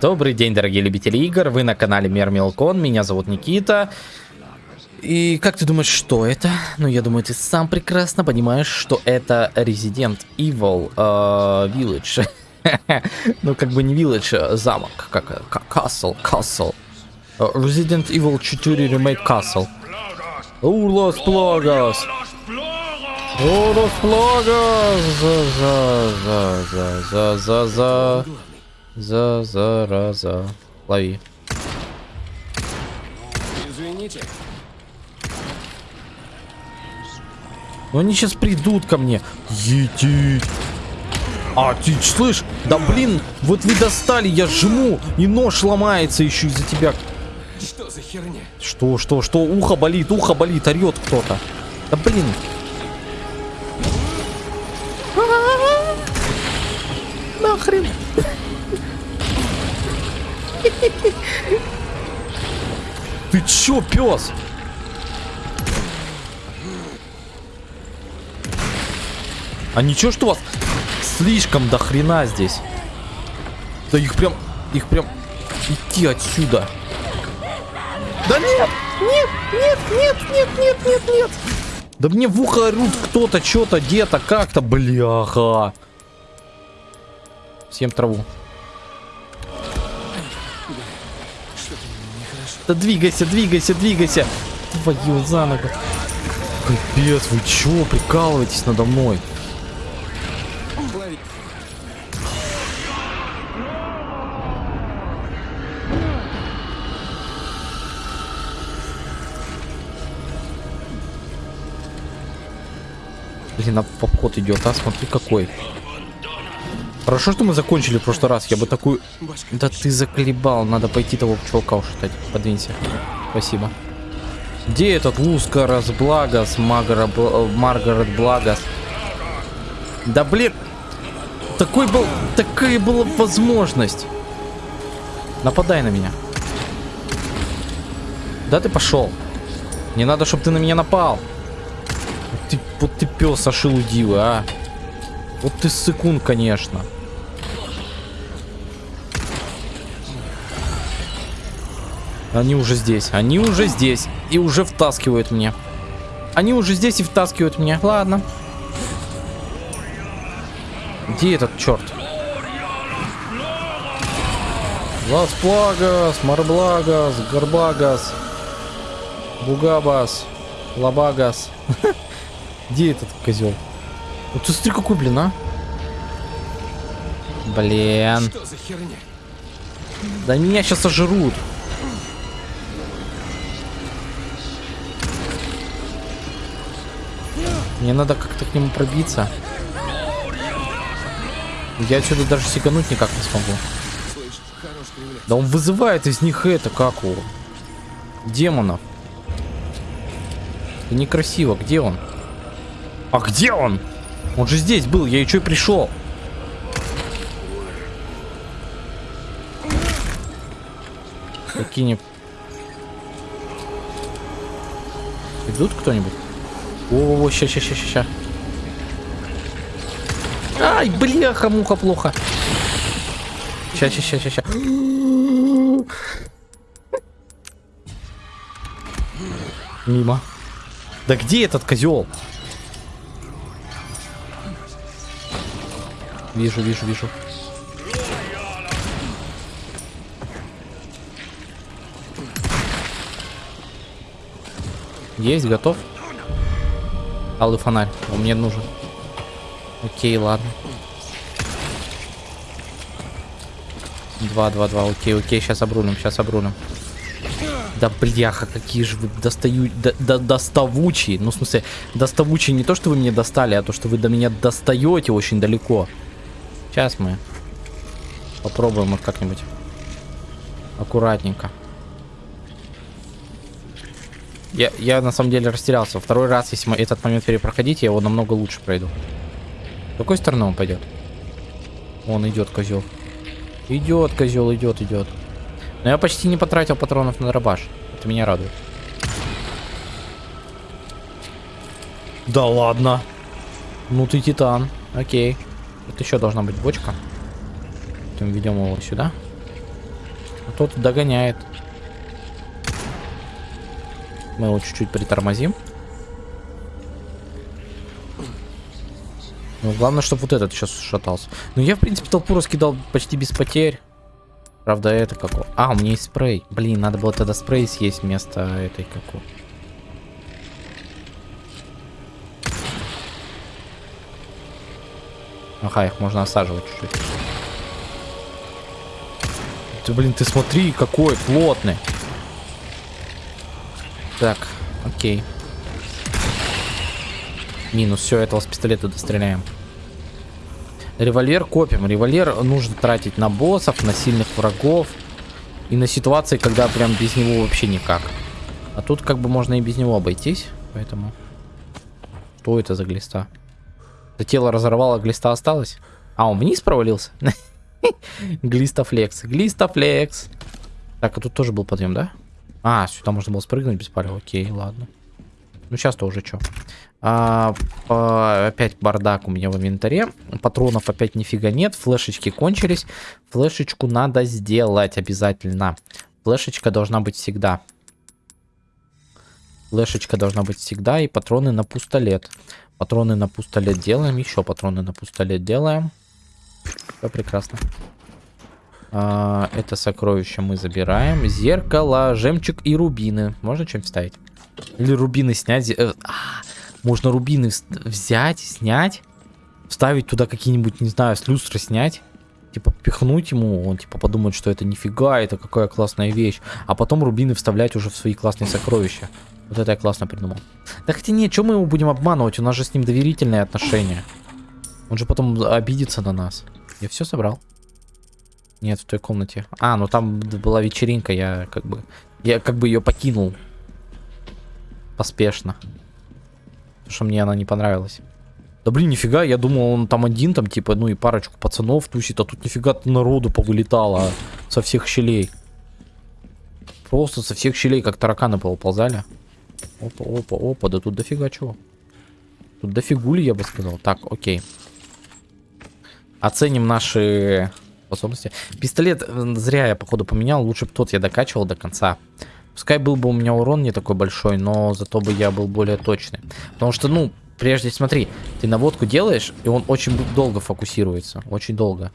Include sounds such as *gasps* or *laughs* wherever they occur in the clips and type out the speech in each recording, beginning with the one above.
Добрый день, дорогие любители игр, вы на канале Мер Мелкон, меня зовут Никита. И как ты думаешь, что это? Ну, я думаю, ты сам прекрасно понимаешь, что это Resident Evil uh, Village. *laughs* ну, как бы не Village, а замок, как Castle, Castle. Uh, Resident Evil 4 Remake Castle. Улос Плагас! Улос Плагас! За, за, за, за, за, за, за. За, зараза. Лови. Извините. Ну они сейчас придут ко мне. Едить. А, ты слышь? Да блин, вот вы достали, я жму, и нож ломается еще из-за тебя. Что за херня? Что, что, что? Ухо болит, ухо болит, орет кто-то. Да блин. Нахрен. Ты чё, пес? А ничего, что у вас слишком до хрена здесь? Да их прям, их прям идти отсюда. Да нет, нет, нет, нет, нет, нет, нет, нет. Да мне в ухо орут кто-то, что-то, где-то, как-то, бляха. Всем траву. Да двигайся, двигайся, двигайся. Твою за ногу. Капец, вы чё, прикалываетесь надо мной? Блин, а обход идет, а смотри какой. Хорошо, что мы закончили в прошлый раз. Я бы такую... Да ты заколебал. Надо пойти того чувака ушатать. Подвинься. Спасибо. Где этот Лускарас Благос, Магара, Бл... Маргарет Благос? Да блин. Такой был... Такая была возможность. Нападай на меня. Да ты пошел. Не надо, чтобы ты на меня напал. Вот ты, вот ты пес ошелудивый, а. Вот ты сыкун, конечно. Они уже здесь. Они уже здесь. И уже втаскивают мне. Они уже здесь и втаскивают меня. Ладно. Где этот черт? Лас Плагас, Марблагас, Горбагас, Бугабас, Лабагас. *laughs* Где этот козел? Вот ты смотри, какой, блин, а? Блин. Да меня сейчас сожрут. Мне надо как-то к нему пробиться. Я отсюда даже сигануть никак не смогу. Да он вызывает из них это, как его? Демонов. Это некрасиво. Где он? А где он? Он же здесь был, я и пришел. Какие-нибудь... Идут кто-нибудь? О, ща, ща, ща, ща. Ай, бляха, муха, плохо. Ща, ща, ща, ща, ща. Мимо. Да где этот козел? Вижу, вижу, вижу. Есть, готов. Алый фонарь, он мне нужен. Окей, ладно. Два, два, два, окей, окей, сейчас обрулим, сейчас обрулим. Да бляха, какие же вы достаю, до, до, доставучие. Ну, в смысле, доставучие не то, что вы мне достали, а то, что вы до меня достаете очень далеко. Сейчас мы попробуем вот как-нибудь аккуратненько. Я, я на самом деле растерялся. Второй раз, если мы этот момент перепроходить, я его намного лучше пройду. С какой стороны он пойдет? Он идет, козел. Идет, козел, идет, идет. Но я почти не потратил патронов на дробаш. Это меня радует. Да ладно. Ну ты титан. Окей. Тут еще должна быть бочка. Потом ведем его сюда. А тот догоняет. Мы его чуть-чуть притормозим. Ну, главное, чтобы вот этот сейчас шатался. Ну, я, в принципе, толпу раскидал почти без потерь. Правда, это как... А, у меня есть спрей. Блин, надо было тогда спрей съесть вместо этой какой. Ага, их можно осаживать чуть-чуть. Ты, блин, ты смотри, какой плотный. Так, окей. Минус, все, этого с пистолета достреляем. Револьвер копим. Револьвер нужно тратить на боссов, на сильных врагов. И на ситуации, когда прям без него вообще никак. А тут как бы можно и без него обойтись. Поэтому... Что это за глиста? Это тело разорвало, глиста осталось? А, он вниз провалился? *laughs* Глистофлекс. Глистофлекс. Так, а тут тоже был подъем, да? А, сюда можно было спрыгнуть без палева. Окей, ладно. Ну, сейчас-то уже что. А, опять бардак у меня в инвентаре. Патронов опять нифига нет. Флешечки кончились. Флешечку надо сделать обязательно. Флешечка должна быть всегда. Флешечка должна быть всегда. И патроны на пустолет. Патроны на пустолет делаем. Еще патроны на пустолет делаем. Все прекрасно. А, это сокровище мы забираем. Зеркало, жемчуг и рубины. Можно чем вставить? Или рубины снять. Э, а, можно рубины взять, снять. Вставить туда какие-нибудь, не знаю, с люстры снять. Типа пихнуть ему, он типа подумает, что это нифига, это какая классная вещь. А потом рубины вставлять уже в свои классные сокровища. Вот это я классно придумал. Да хотя нет, что мы его будем обманывать? У нас же с ним доверительные отношения. Он же потом обидится на нас. Я все собрал. Нет, в той комнате. А, ну там была вечеринка, я как бы... Я как бы ее покинул. Поспешно. Потому что мне она не понравилась. Да блин, нифига, я думал, он там один, там типа, ну и парочку пацанов тусит, а тут нифига народу повылетало со всех щелей. Просто со всех щелей, как тараканы ползали. Опа, опа, опа, да тут дофига чего. Тут дофигули, я бы сказал. Так, окей. Оценим наши способности. Пистолет зря я, походу, поменял. Лучше бы тот я докачивал до конца. Пускай был бы у меня урон не такой большой, но зато бы я был более точный. Потому что, ну, прежде смотри, ты наводку делаешь, и он очень долго фокусируется. Очень долго.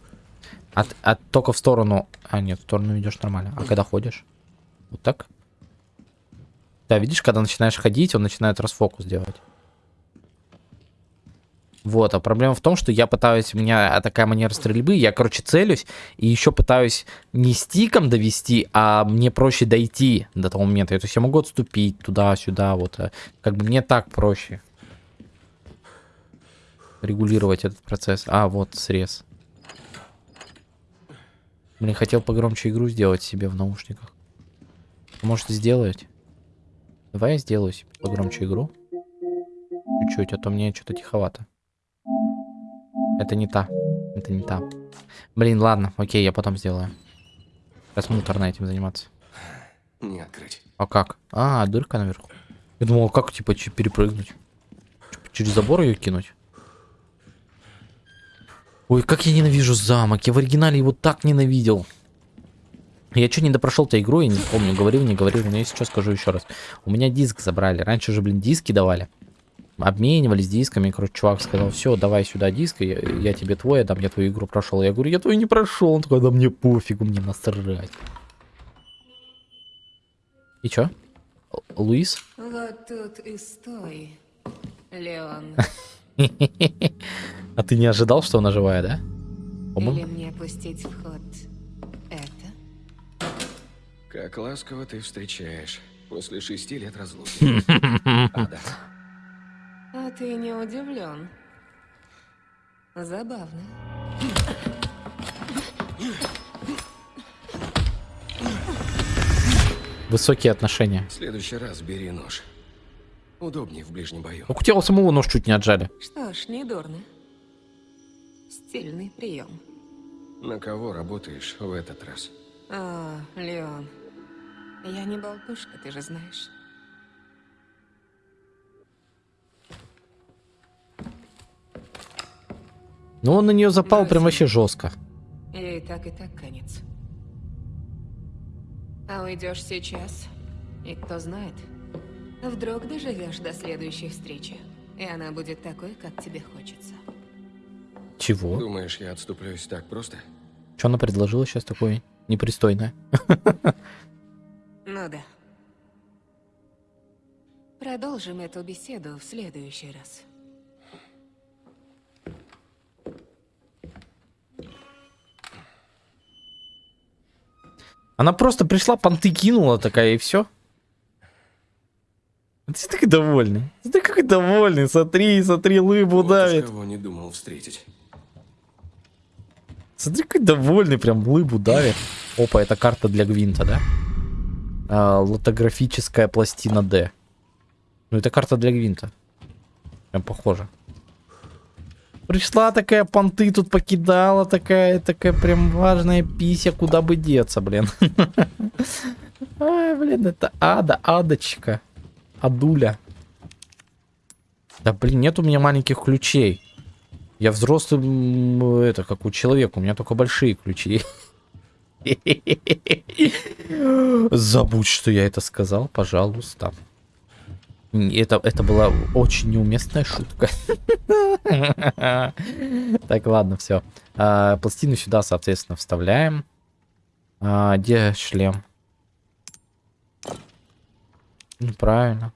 От, от только в сторону... А, нет, в сторону идешь нормально. А когда ходишь? Вот так? Да, видишь, когда начинаешь ходить, он начинает расфокус делать. Вот, а проблема в том, что я пытаюсь, у меня такая манера стрельбы, я, короче, целюсь, и еще пытаюсь не стиком довести, а мне проще дойти до того момента. То есть я могу отступить туда-сюда, вот. э, Как бы мне так проще регулировать этот процесс. А, вот, срез. Блин, хотел погромче игру сделать себе в наушниках. Может, сделать? Давай я сделаю себе погромче игру. Чуть-чуть, а то мне что-то тиховато. Это не та. Это не та. Блин, ладно, окей, я потом сделаю. Сейчас муторно этим заниматься. Не открыть. А как? А, дырка наверху. Я думал, а как, типа, перепрыгнуть? Через забор ее кинуть? Ой, как я ненавижу замок. Я в оригинале его так ненавидел. Я что, не допрошел-то игру, я не помню, говорил, не говорил, но я сейчас скажу еще раз. У меня диск забрали. Раньше же, блин, диски давали. Обменивались дисками, короче, чувак сказал, все, давай сюда диск, я, я тебе твой, отдам, я твою игру прошел. Я говорю, я твою не прошел. Он такой, да мне пофигу, мне насрать. И чё? Луис? Вот тут и стой, Леон. *laughs* А ты не ожидал, что она живая, да? Или мне пустить в ход это? Как ласково ты встречаешь после шести лет разлуки. *laughs* Ада. А ты не удивлен? Забавно. Высокие отношения. В следующий раз бери нож. Удобнее в ближнем бою. Ну, у тебя у самого нож чуть не отжали. Что ж, не дурно. Стильный прием. На кого работаешь в этот раз? А, Леон. Я не болтушка, ты же знаешь. Ну, он на нее запал прям вообще жестко. И так, и так конец. А уйдешь сейчас, и кто знает, вдруг доживешь до следующей встречи, и она будет такой, как тебе хочется. Чего? Думаешь, я отступлюсь так просто? Что она предложила сейчас такое непристойное? Ну да. Продолжим эту беседу в следующий раз. Она просто пришла, понты кинула такая, и все. Ты такой довольный. Ты какой довольный. Смотри, смотри, лыбу Вот давит. кого не думал встретить. Смотри, какой довольный, прям лыбу давит. Опа, это карта для Гвинта, да? А, лотографическая пластина D. Ну, это карта для Гвинта. Прям похоже. Пришла такая, понты тут покидала, такая, такая прям важная пися, куда бы деться, блин. *laughs* Ай, блин, это ада, адочка. Адуля. Да, блин, нет у меня маленьких ключей. Я взрослый, это, как у человека, у меня только большие ключи. *laughs* Забудь, что я это сказал, пожалуйста. Это, это была очень неуместная шутка. Так, ладно, все. пластину сюда, соответственно, вставляем. А, где шлем? Неправильно.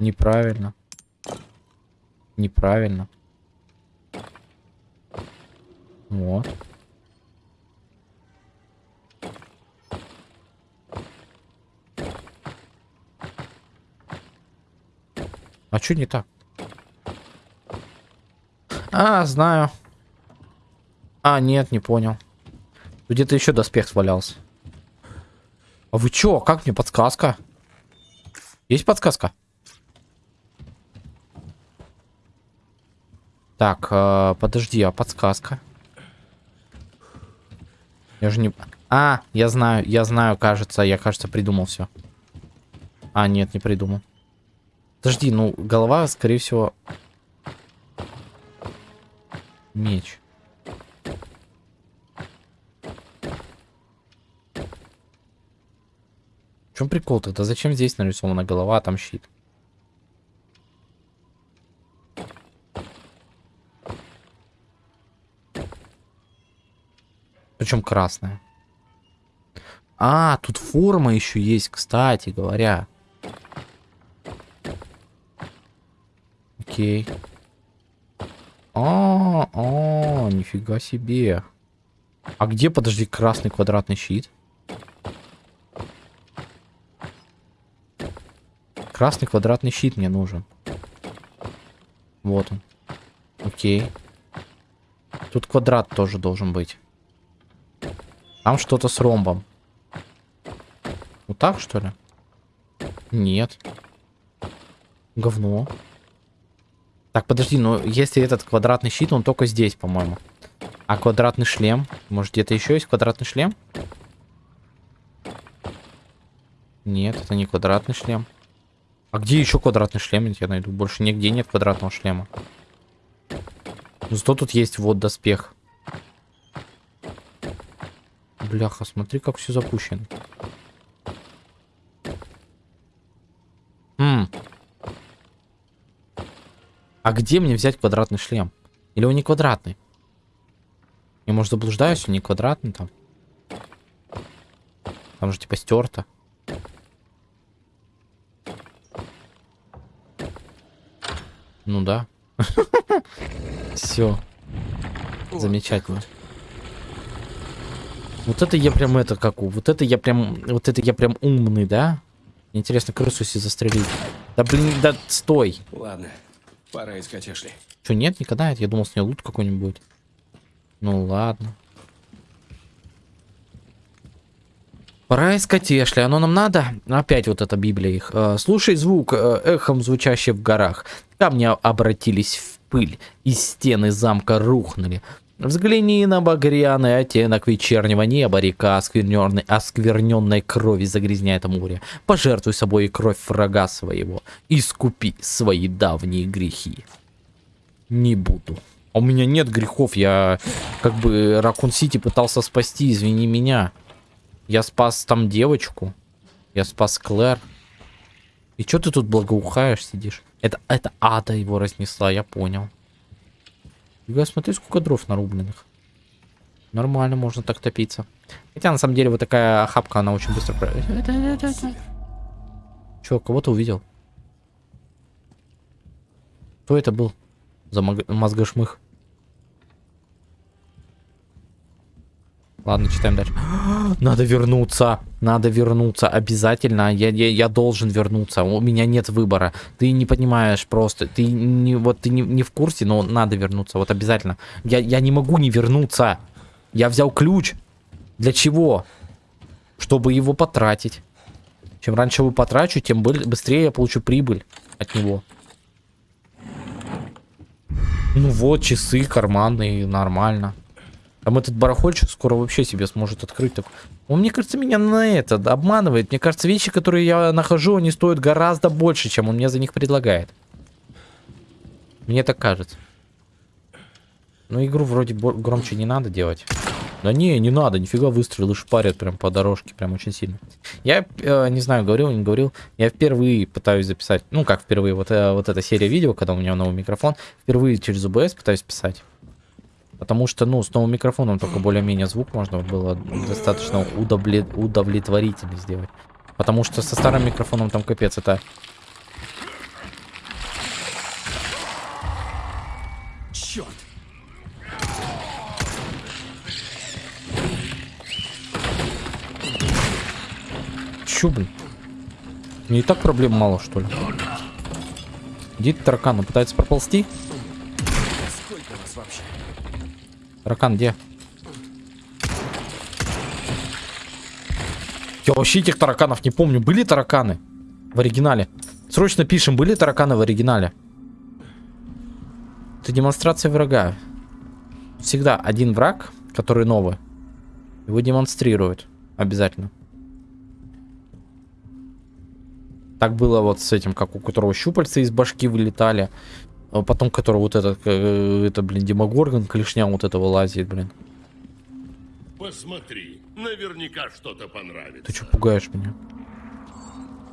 Неправильно. Неправильно. Вот. А что не так? А, знаю. А, нет, не понял. Где-то еще доспех свалялся. А вы чё? Как мне подсказка? Есть подсказка? Так, э, подожди, а подсказка? Я же не... А, я знаю, я знаю, кажется, я, кажется, придумал все. А, нет, не придумал. Подожди, ну, голова, скорее всего... Меч. В чем прикол тогда? Зачем здесь нарисована голова, а там щит? Причем красная. А, тут форма еще есть, кстати говоря. Окей. А, а, нифига себе. А где, подожди, красный квадратный щит? Красный квадратный щит мне нужен. Вот он. Окей. Тут квадрат тоже должен быть. Там что-то с ромбом. Вот так, что ли? Нет. Говно. Так, подожди, ну если этот квадратный щит, он только здесь, по-моему. А квадратный шлем? Может, где-то еще есть квадратный шлем? Нет, это не квадратный шлем. А где еще квадратный шлем? Я найду. Больше нигде нет квадратного шлема. Ну, зато тут есть вот доспех. Бляха, смотри, как все запущено. М. А где мне взять квадратный шлем? Или он не квадратный? Я, может, заблуждаюсь, он не квадратный там. Там же типа стерто. Ну да. *laughs* Все. Замечательно. Вот это я прям это как у. Вот это я прям. Вот это я прям умный, да? Интересно, крысу если застрелить. Да блин, да стой. Ладно, пора искать Эшли. Что, нет, никогда? Я думал, с нее лут какой-нибудь. Ну ладно. Пора искать Эшли. Оно нам надо? Опять вот эта Библия их. Э, Слушай звук, э, эхом звучащий в горах. Камни обратились в пыль, и стены замка рухнули. Взгляни на багряный оттенок вечернего неба, река оскверненной, оскверненной крови загрязняет море. Пожертвуй собой кровь врага своего, искупи свои давние грехи. Не буду. А у меня нет грехов, я как бы Ракун Сити пытался спасти, извини меня. Я спас там девочку. Я спас Клэр. И что ты тут благоухаешь, сидишь? Это, это ада его разнесла, я понял. Я смотри, сколько дров нарубленных. Нормально, можно так топиться. Хотя, на самом деле, вот такая охапка, она очень быстро... Че, кого-то увидел? Кто это был? За мозгошмых. Ладно, читаем дальше. *gasps* Надо вернуться. Надо вернуться. Обязательно. Я, я, я должен вернуться. У меня нет выбора. Ты не понимаешь просто. Ты не, вот, ты не, не в курсе, но надо вернуться. Вот обязательно. Я, я не могу не вернуться. Я взял ключ. Для чего? Чтобы его потратить. Чем раньше его потрачу, тем быстрее я получу прибыль от него. Ну вот, часы карманные, нормально. Там этот барахольчик скоро вообще себе сможет открыть. Так. Он, мне кажется, меня на это обманывает. Мне кажется, вещи, которые я нахожу, они стоят гораздо больше, чем он мне за них предлагает. Мне так кажется. Но игру вроде громче не надо делать. Да не, не надо, нифига выстрелы шпарят прям по дорожке, прям очень сильно. Я э, не знаю, говорил, не говорил, я впервые пытаюсь записать, ну как впервые, вот, э, вот эта серия видео, когда у меня новый микрофон, впервые через OBS пытаюсь писать. Потому что, ну, с новым микрофоном только более-менее звук можно было достаточно удовлет... удовлетворительно сделать. Потому что со старым микрофоном там капец, это... Черт! Чё, блин? Мне и так проблем мало, что ли? Где таракан? Он пытается проползти? Таракан где? Я вообще этих тараканов не помню. Были тараканы в оригинале? Срочно пишем, были тараканы в оригинале? Это демонстрация врага. Всегда один враг, который новый. Его демонстрируют. Обязательно. Так было вот с этим, как у которого щупальца из башки вылетали. А потом, который вот этот, э, это, блин, Демогоргон, клешня вот этого лазит, блин. Посмотри, наверняка что-то понравится. Ты что пугаешь меня?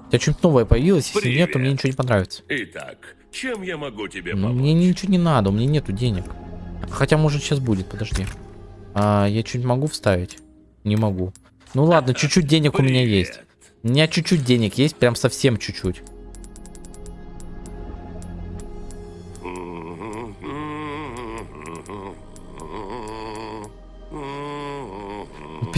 У тебя что-нибудь новое появилось? Если Привет. нет, то мне ничего не понравится. Итак, чем я могу тебе ну, помочь? Мне ничего не надо, у меня нету денег. Хотя, может, сейчас будет, подожди. А, я чуть могу вставить? Не могу. Ну ладно, чуть-чуть денег Привет. у меня есть. У меня чуть-чуть денег есть, прям совсем чуть-чуть.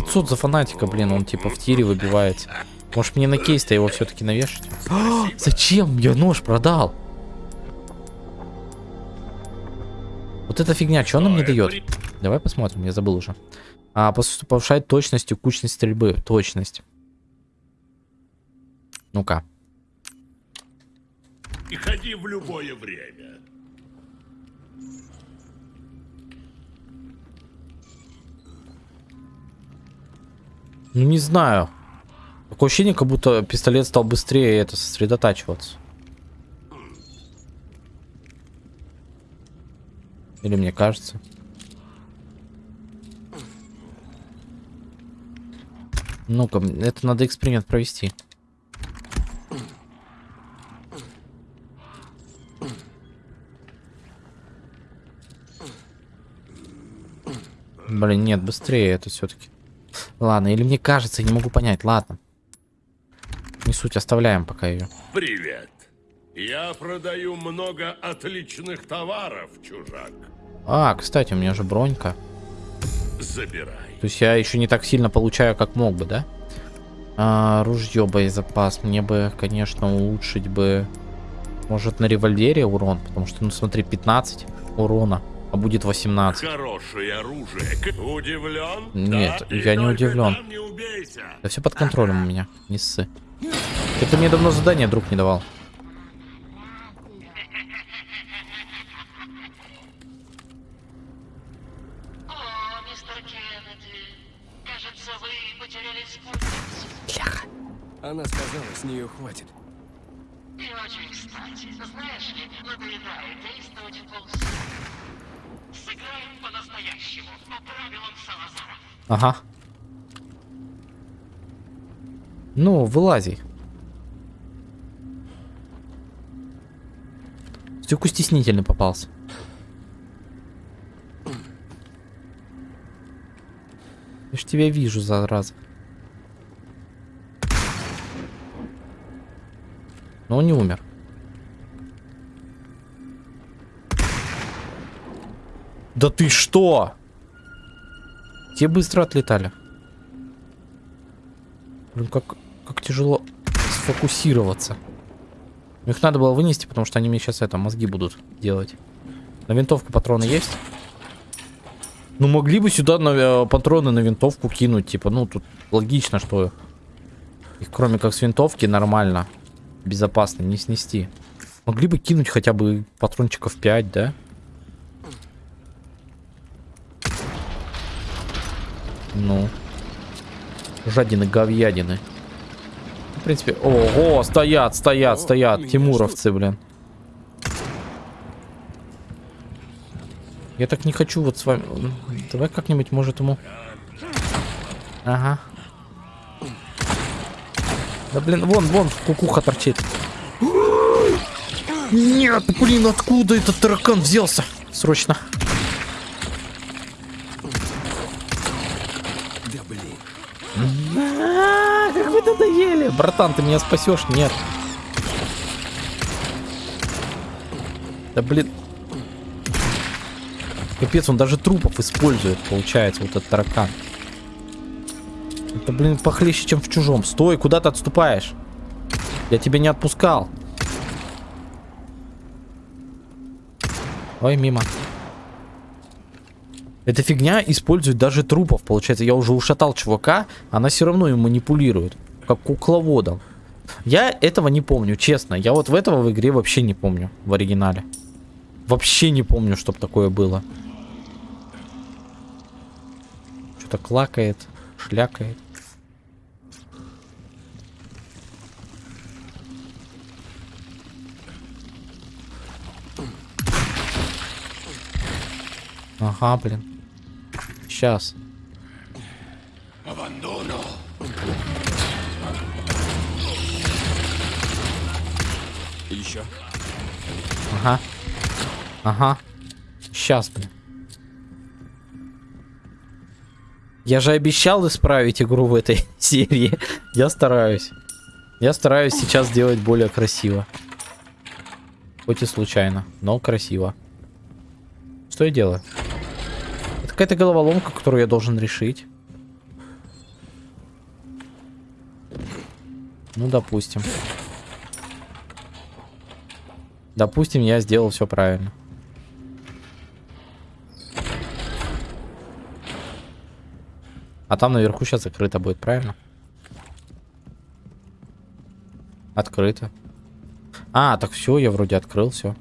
500 за фанатика, блин, он типа в тире выбивается. Может мне на кейс-то его все-таки навешать? А, *gasps* зачем? Я нож продал. Вот эта фигня, что она мне дает? Давай посмотрим, я забыл уже. А, повышает точность и кучность стрельбы. Точность. Ну-ка. И ходи в любое время. Ну, не знаю. Такое ощущение, как будто пистолет стал быстрее это сосредотачиваться. Или мне кажется. Ну-ка, это надо эксперимент провести. Блин, нет, быстрее это все-таки. Ладно, или мне кажется, я не могу понять. Ладно. Не суть, оставляем пока ее. Привет. Я продаю много отличных товаров, чужак. А, кстати, у меня же бронька. Забирай. То есть я еще не так сильно получаю, как мог бы, да? А, ружье, боезапас. Мне бы, конечно, улучшить бы... Может, на револьвере урон? Потому что, ну смотри, 15 урона а будет 18. Хорошее оружие. Удивлен? Нет, да? я не удивлен. Не да все под контролем у меня, не ссы. Это мне давно задание друг не давал. Она сказала, с нее хватит. И очень кстати. Знаешь ли, надоедает действовать в полсилы. Сыграем по-настоящему, по правилам Салазара. Ага. Ну, вылази. Стюку стеснительный попался. Я ж тебя вижу, зараза. Но он не умер. Да ты что? Те быстро отлетали. Блин, как, как тяжело сфокусироваться. Их надо было вынести, потому что они мне сейчас это, мозги будут делать. На винтовку патроны есть? Ну, могли бы сюда на, э, патроны на винтовку кинуть. Типа, ну, тут логично, что их кроме как с винтовки нормально, безопасно не снести. Могли бы кинуть хотя бы патрончиков 5, да? Ну. Жадины, говядины. В принципе... Ого, стоят, стоят, О, стоят. Тимуровцы, блин. Я так не хочу вот с вами... Давай как-нибудь, может, ему... Ага. Да, блин, вон, вон, кукуха торчит. *gasps* Нет, блин, откуда этот таракан взялся? Срочно. Братан, ты меня спасешь? Нет. Да блин. Капец, он даже трупов использует, получается, вот этот таракан. Это, блин, похлеще, чем в чужом. Стой, куда ты отступаешь? Я тебя не отпускал. Ой, мимо. Эта фигня использует даже трупов, получается. Я уже ушатал чувака, она все равно им манипулирует. Как кукловодом. Я этого не помню, честно. Я вот в этого в игре вообще не помню. В оригинале. Вообще не помню, чтоб такое было. Что-то клакает, шлякает. Ага, блин. Сейчас. Еще. Ага. Ага. Сейчас, блин. Я же обещал исправить игру в этой *laughs* серии. Я стараюсь. Я стараюсь сейчас сделать более красиво. Хоть и случайно, но красиво. Что я делаю? Это какая-то головоломка, которую я должен решить. Ну, допустим. Я сделал все правильно. А там наверху сейчас закрыто будет, правильно? Открыто. А, так все, я вроде открыл все.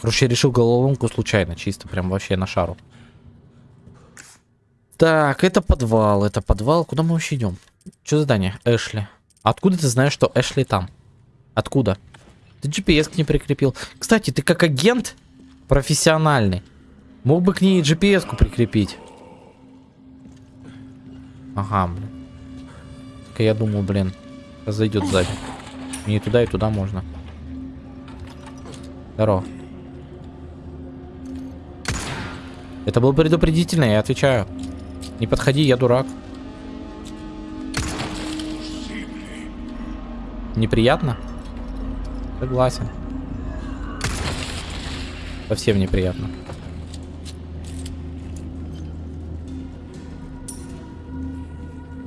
Короче, я решил головоломку случайно, чисто прям вообще на шару. Так, это подвал, это подвал. Куда мы вообще идем? Что задание? Эшли. Откуда ты знаешь, что Эшли там? Откуда? Ты GPS к ней прикрепил. Кстати, ты как агент профессиональный. Мог бы к ней GPS-ку прикрепить. Ага, блин. Только я думал, блин, зайдет сзади. Мне и туда, и туда можно. Здорово. Это был предупредительно, я отвечаю. Не подходи, я дурак. Неприятно? Согласен. Совсем неприятно.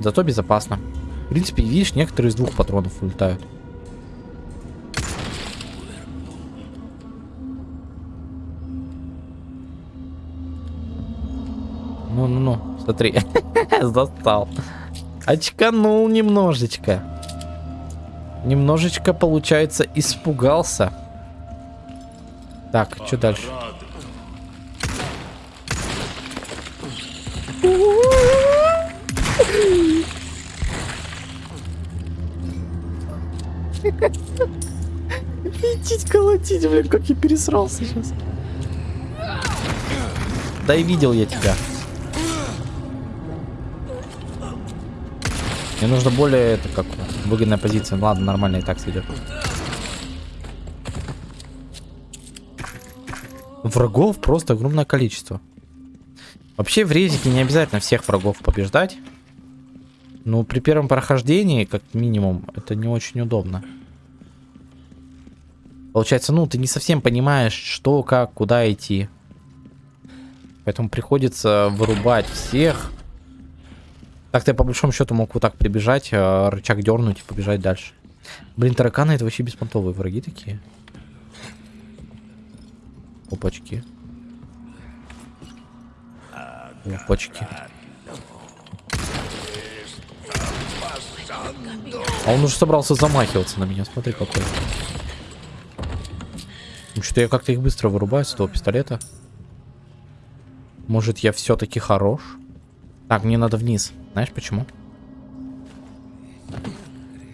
Зато безопасно. В принципе, видишь, некоторые из двух патронов улетают. Ну-ну-ну, смотри. *laughs* Застал. Очканул немножечко. Немножечко, получается, испугался. Так, что дальше? Лететь, колотить, блин, как я пересрался сейчас. Да и видел я тебя. Мне нужно более, это как, выгодная позиция. Ладно, нормально и так сидит. Врагов просто огромное количество. Вообще в резике не обязательно всех врагов побеждать. Но при первом прохождении, как минимум, это не очень удобно. Получается, ну, ты не совсем понимаешь, что, как, куда идти. Поэтому приходится вырубать всех. Так-то я по большому счету мог вот так прибежать, а, рычаг дернуть и побежать дальше. Блин, тараканы это вообще беспонтовые враги такие. Опачки. Опачки. А он уже собрался замахиваться на меня, смотри какой. Ну что я как-то их быстро вырубаю с этого пистолета. Может я все-таки хорош? Так, мне надо вниз. Знаешь почему?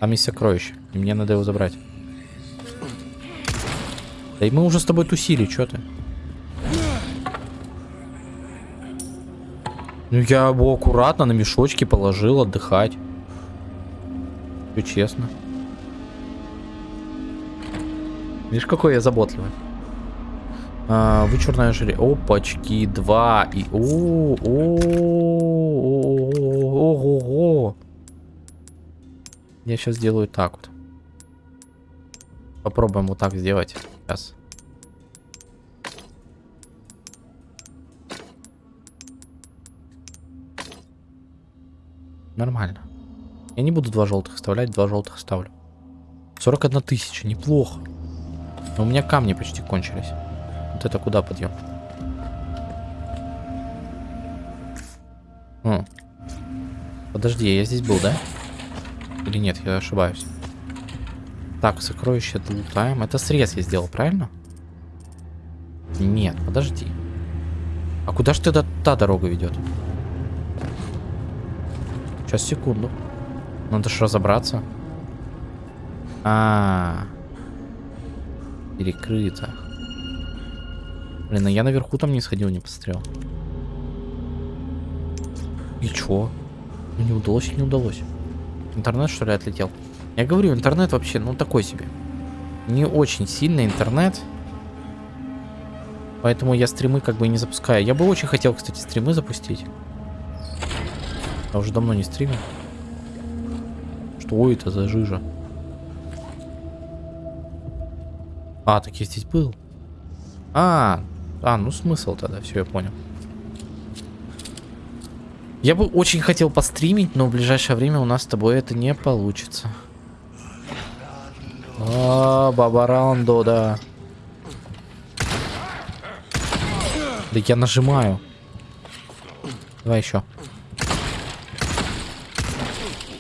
Там есть сокровище. И мне надо его забрать. Да и мы уже с тобой тусили, что ты? Ну я его аккуратно на мешочки положил отдыхать. Все честно. Видишь, какой я заботливый. А, вычурная жре. Опачки, два. И. О, о, о, о, Я сейчас сделаю так вот. Попробуем вот так сделать. Сейчас. Нормально. Я не буду два желтых оставлять, два желтых ставлю. 41 тысяча, неплохо. Но у меня камни почти кончились. Вот это куда подъем? О. Подожди, я здесь был, да? Или нет, я ошибаюсь. Так, сокровище лутаем. Это срез я сделал, правильно? Нет, подожди. А куда же тогда та дорога ведет? Сейчас, секунду. Надо же разобраться. А, -а, а, перекрыто. Блин, а я наверху там не сходил, не посмотрел. И чё? Ну не удалось не удалось? Интернет что ли отлетел? Я говорю, интернет вообще, ну такой себе. Не очень сильный интернет. Поэтому я стримы как бы не запускаю. Я бы очень хотел, кстати, стримы запустить. Я уже давно не стримил. Что это за жижа? А, так я здесь был. А, а, ну смысл тогда, все, я понял. Я бы очень хотел постримить, но в ближайшее время у нас с тобой это не получится. А, Бабарандо, да. Да я нажимаю. Давай еще.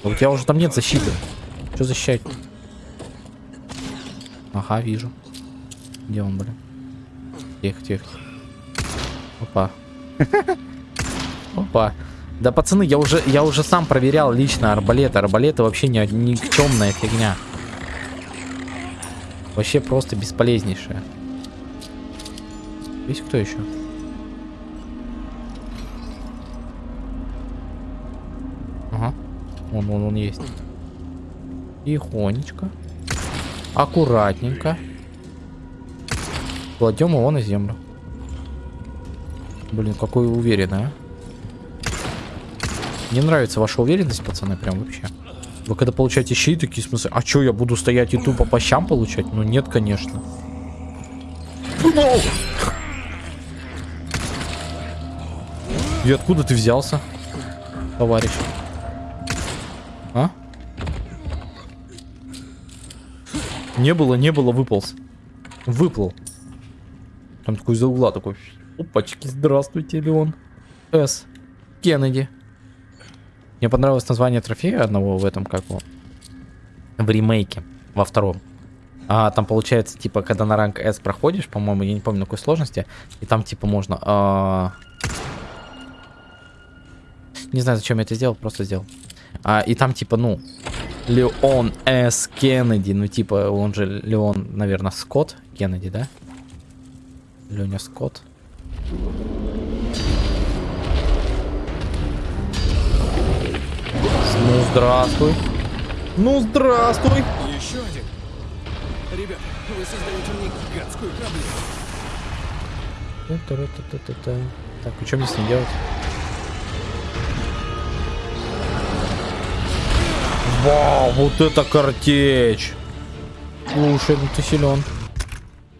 У тебя уже там нет защиты. Что защищать? Ага, вижу. Где он, блин? Тихо, тихо. Опа. Опа. Да, пацаны, я уже, я уже сам проверял лично арбалеты. Арбалеты вообще не, никчемная фигня. Вообще просто бесполезнейшая. Есть кто еще? Ага. Вон, вон, он есть. Тихонечко. Аккуратненько. Кладем его на землю. Блин, какой уверенный, а. Мне нравится ваша уверенность, пацаны, прям вообще. Вы когда получаете щит, такие смыслы, а что, я буду стоять и тупо по щам получать? Ну нет, конечно. И откуда ты взялся, товарищ? А? Не было, не было, выполз. Выплыл. Там такой из-за угла такой. Опачки, здравствуйте, Леон. С. Кеннеди. Мне понравилось название трофея одного в этом, как его, в ремейке, во втором. А там получается, типа, когда на ранг S проходишь, по-моему, я не помню на какой сложности, и там, типа, можно... А... Не знаю, зачем я это сделал, просто сделал. А, и там, типа, ну, Леон С. Кеннеди, ну, типа, он же Леон, наверное, Скотт Кеннеди, да? Леня Скотт. Смув здравствуй. Ну, здравствуй. Еще один. Ребята, вы создаете мне гигантскую проблему. Так, и что мне с ним делать? Вау, вот это картечь! Слушай, ну ты силен.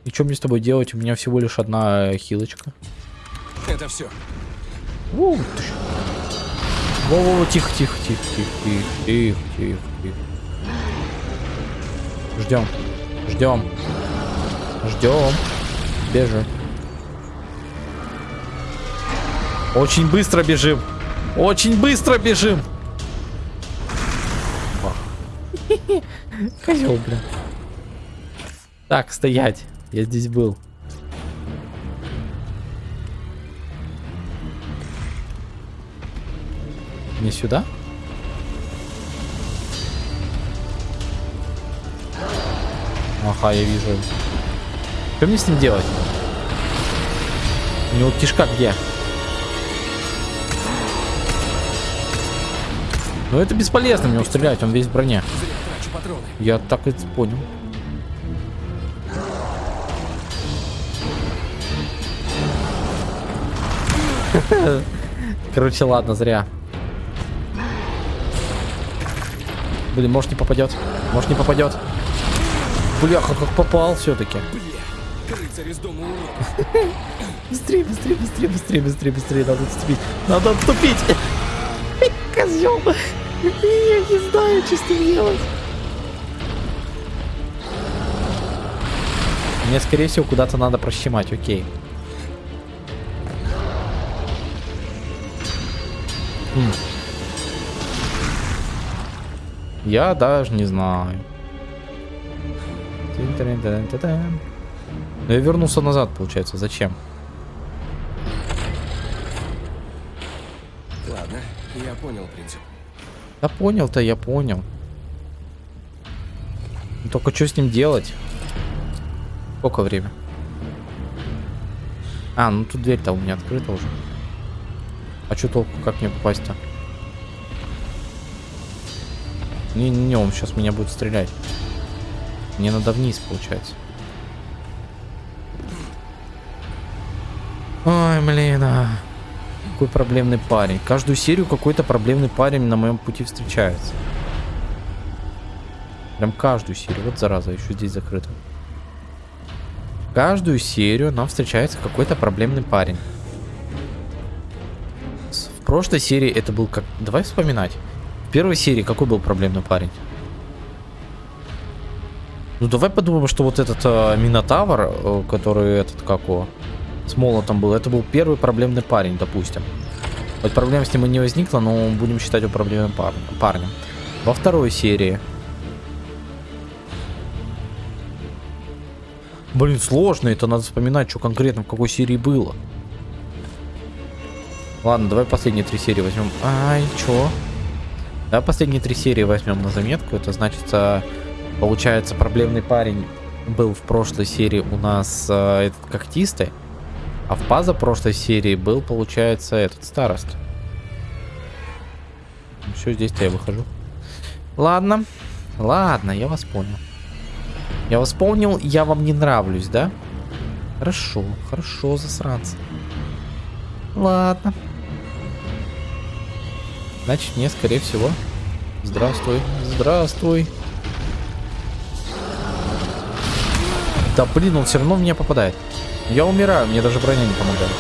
И что мне с тобой делать? У меня всего лишь одна хилочка. Это все. Воу. Во-во-во, тихо, тихо, тихо, тихо, тихо, тихо, тихо, тихо. Ждем, ждем, ждем, бежим. Очень быстро бежим, очень быстро бежим. *laughs* Козел, блин. Так, стоять. Я здесь был. Не сюда? Ага, я вижу. Что мне с ним делать? У него кишка где? Ну это бесполезно в него стрелять, он весь в броне. Я так и понял. *laughs* Короче, ладно, зря. Блин, может не попадет. Может не попадет. Бляха, как попал все-таки. *laughs* Быстрее, быстрее, быстрее, быстрее, быстрее, быстрее. Надо отступить. Надо отступить. *laughs* Козел. Я не знаю, что с ним делать. Мне, скорее всего, куда-то надо прощемать, окей. М. Я даже не знаю. Но я вернулся назад, получается. Зачем? Ладно, я понял принцип. Да понял-то, я понял. Ну, Только что с ним делать? Сколько время? А, ну тут дверь-то у меня открыта уже. А что толку, как мне попасть-то? Не-не-не, он сейчас меня будет стрелять. Мне надо вниз, получается. Ой, блин, а. Какой проблемный парень. Каждую серию какой-то проблемный парень на моем пути встречается. Прям каждую серию. Вот зараза, еще здесь закрыто. Каждую серию нам встречается какой-то проблемный парень. Прошлой серии это был как... Давай вспоминать. В первой серии какой был проблемный парень? Ну давай подумаем, что вот этот э, Минотавр, э, который этот как его, с молотом был, это был первый проблемный парень, допустим. Вот проблем с ним и не возникло, но будем считать его проблемным пар- парнем. Во второй серии. Блин, сложно, это надо вспоминать, что конкретно в какой серии было. Ладно, давай последние три серии возьмем. Ай, чё? Давай последние три серии возьмем на заметку. Это значит, а, получается, проблемный парень был в прошлой серии у нас а, этот когтистый. А в позапрошлой серии был, получается, этот старост. Все, здесь-то я выхожу. Ладно. Ладно, я вас понял. Я вас понял, я вам не нравлюсь, да? Хорошо, хорошо, засранцы. Ладно. Значит, мне, скорее всего... Здравствуй, здравствуй. Да блин, он все равно в меня попадает. Я умираю, мне даже броня не помогает.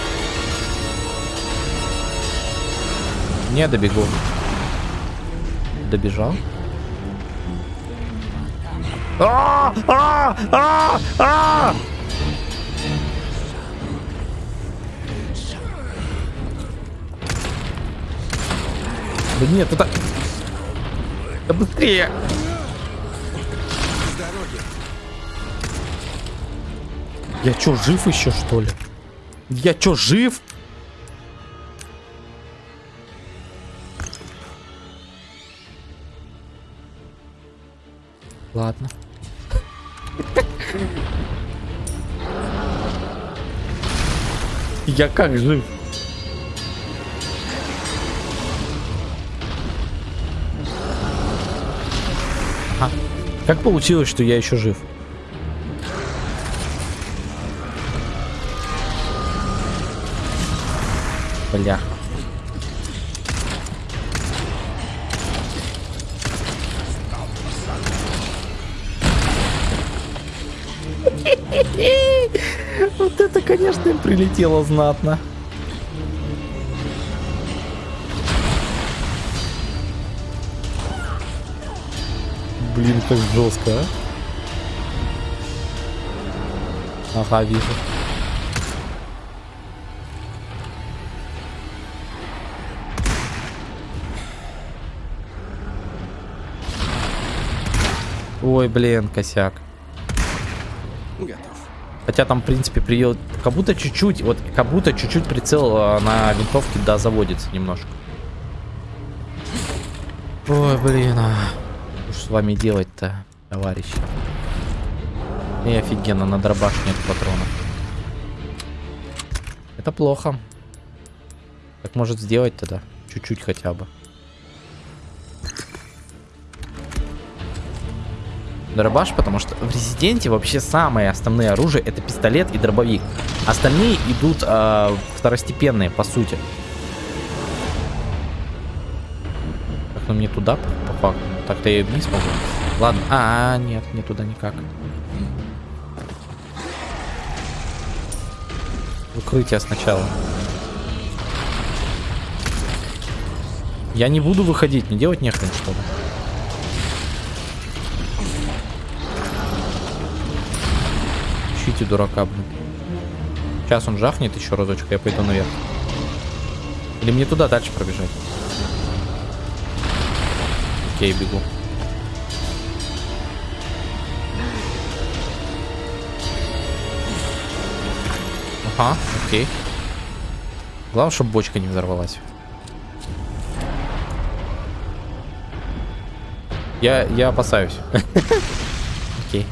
Не добегу. Добежал. А! А! А! А! Да нет, это... Да быстрее! Я чё, жив еще, что ли? Я чё, жив? Ладно. *laughs* Я как жив? Как получилось, что я еще жив? Бля. *laughs* Вот это, конечно, прилетело знатно. Блин, как жестко, а? Ага, вижу. Ой, блин, косяк. Готов. Хотя там, в принципе, приел... Как будто чуть-чуть, вот, как будто чуть-чуть прицел а, на винтовке, да, заводится немножко. Ой, блин, а. С вами делать-то, товарищи? И офигенно, на дробаш нет патронов. Это плохо. Так может сделать тогда? Чуть-чуть хотя бы. Дробаш, потому что в Резиденте вообще самые основные оружия это пистолет и дробовик. Остальные идут э, второстепенные, по сути. Так, ну мне туда, по факту. Так-то я и вниз могу. Ладно. А, -а, -а нет, не туда никак. Укрытие сначала. Я не буду выходить, не делать нехрен, что ли. Ищите дурака, блин. Сейчас он жахнет еще разочек, я пойду наверх. Или мне туда дальше пробежать? Окей, бегу. Ага, окей. Главное, чтобы бочка не взорвалась. Я, я опасаюсь. *laughs* Окей.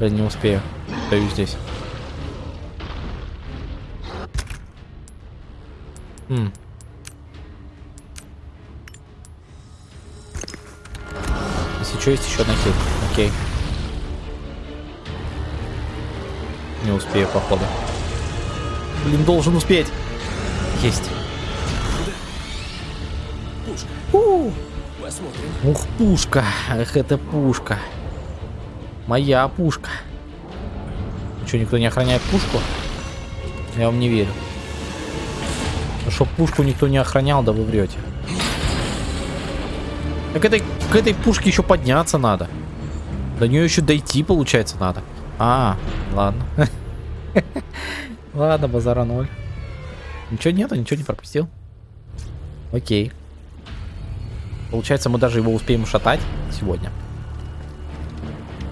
Блин, не успею. Стою здесь. Что, есть еще одна хил. Окей. Не успею, походу. Блин, должен успеть. Есть. У. Посмотрим. Ух, пушка. Эх, это пушка. Моя пушка. Что, никто не охраняет пушку? Я вам не верю. Чтоб пушку никто не охранял, да вы врете. Так этой, к этой пушке еще подняться надо. До нее еще дойти, получается, надо. А, ладно. *laughs* Ладно, базара ноль. Ничего нету, ничего не пропустил. Окей. Получается, мы даже его успеем ушатать сегодня.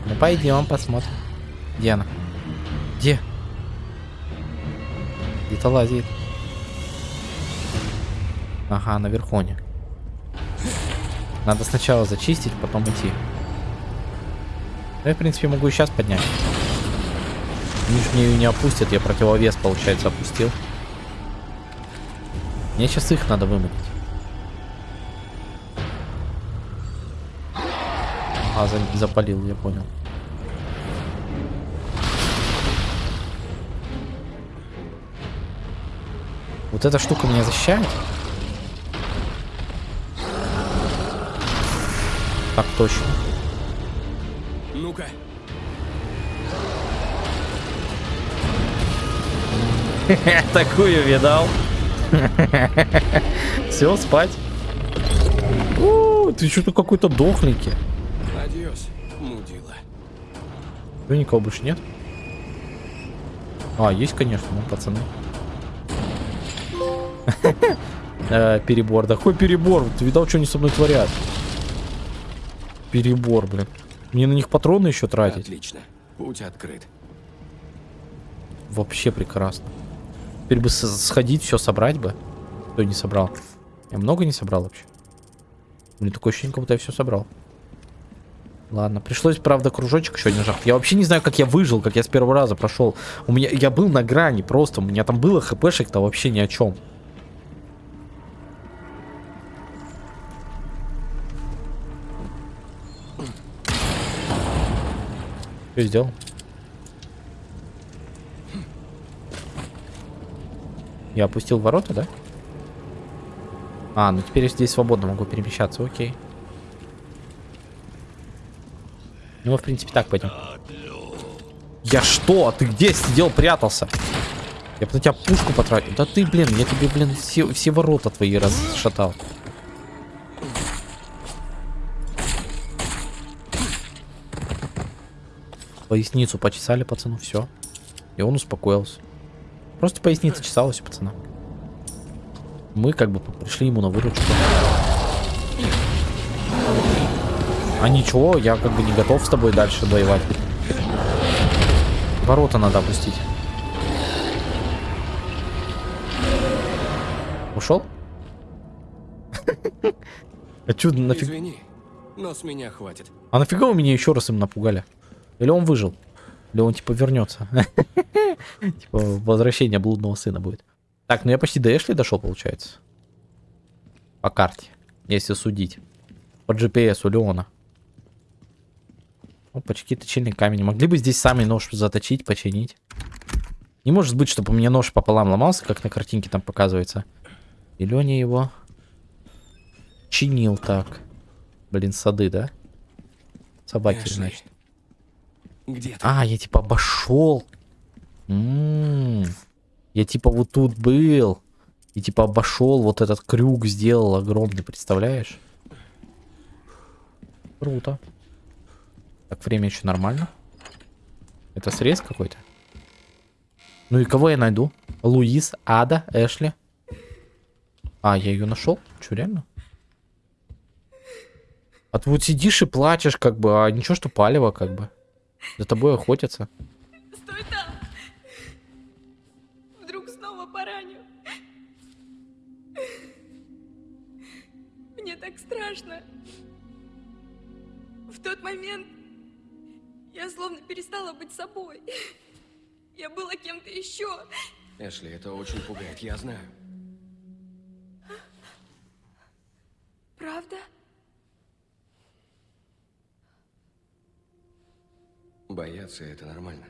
Ну пойдем посмотрим. Где она? Где? Где-то лазит. Ага, на верхоне. Надо сначала зачистить, потом идти. Я, в принципе, могу и сейчас поднять. Ее не опустят, я противовес, получается, опустил. Мне сейчас их надо вымыть. А, за- запалил, я понял. Вот эта штука меня защищает? Так точно. Ну-ка. *laughs* Такую видал. *laughs* Все, спать. У, Ты что-то какой-то дохленький. Адьос, мудила. Ну, никого больше нет. А, есть, конечно, ну, пацаны. *laughs* Э, Перебор. Да какой перебор? Ты видал, что они со мной творят? Перебор, блин. Мне на них патроны еще тратить. Отлично. Путь открыт. Вообще прекрасно. Теперь бы сходить, все собрать бы. Кто не собрал? Я много не собрал вообще. Мне такое ощущение, как будто я все собрал. Ладно, пришлось, правда, кружочек еще один жах. Я вообще не знаю, как я выжил, как я с первого раза прошел. У меня, я был на грани просто, у меня там было хпшек-то вообще ни о чем. Что сделал? Я опустил ворота, да? А, ну теперь я здесь свободно могу перемещаться, окей. Ну, мы, в принципе, так пойдем. Я что? Ты где сидел, прятался? Я бы на тебя пушку потратил. Да ты, блин, я тебе, блин, все, все ворота твои расшатал. Поясницу почесали пацану, все. И он успокоился. Просто поясница чесалась у пацана. Мы как бы пришли ему на выручку. А ничего, я как бы не готов с тобой дальше воевать. Ворота надо опустить. Ушел? *laughs* А чё, нафиг... Извини, но с меня хватит. А нафига вы меня еще раз им напугали? Или он выжил? Или он типа вернется? *laughs* Типа возвращение блудного сына будет. Так, ну я почти до Эшли дошел, получается. По карте, если судить. По GPS у Леона. Опачки, точильный камень. Могли бы здесь сами нож заточить, починить. Не может быть, чтобы у меня нож пополам ломался, как на картинке там показывается. И Леня его чинил так. Блин, сады, да? Собаки, Эшли. значит. Где ты? А, я типа обошел. М, Я типа вот тут был. И типа обошел, вот этот крюк сделал огромный, представляешь? Круто. Так, время еще нормально. Это срез какой-то? Ну и кого я найду? Луис, Ада, Эшли. А, я ее нашел? Че, реально? А ты вот сидишь и плачешь, как бы, а ничего, что палево, как бы. За тобой охотятся. Стой там! Вдруг снова пораню. Мне так страшно. В тот момент я словно перестала быть собой. Я была кем-то еще. Эшли, это очень пугает, я знаю. Правда? Бояться это нормально.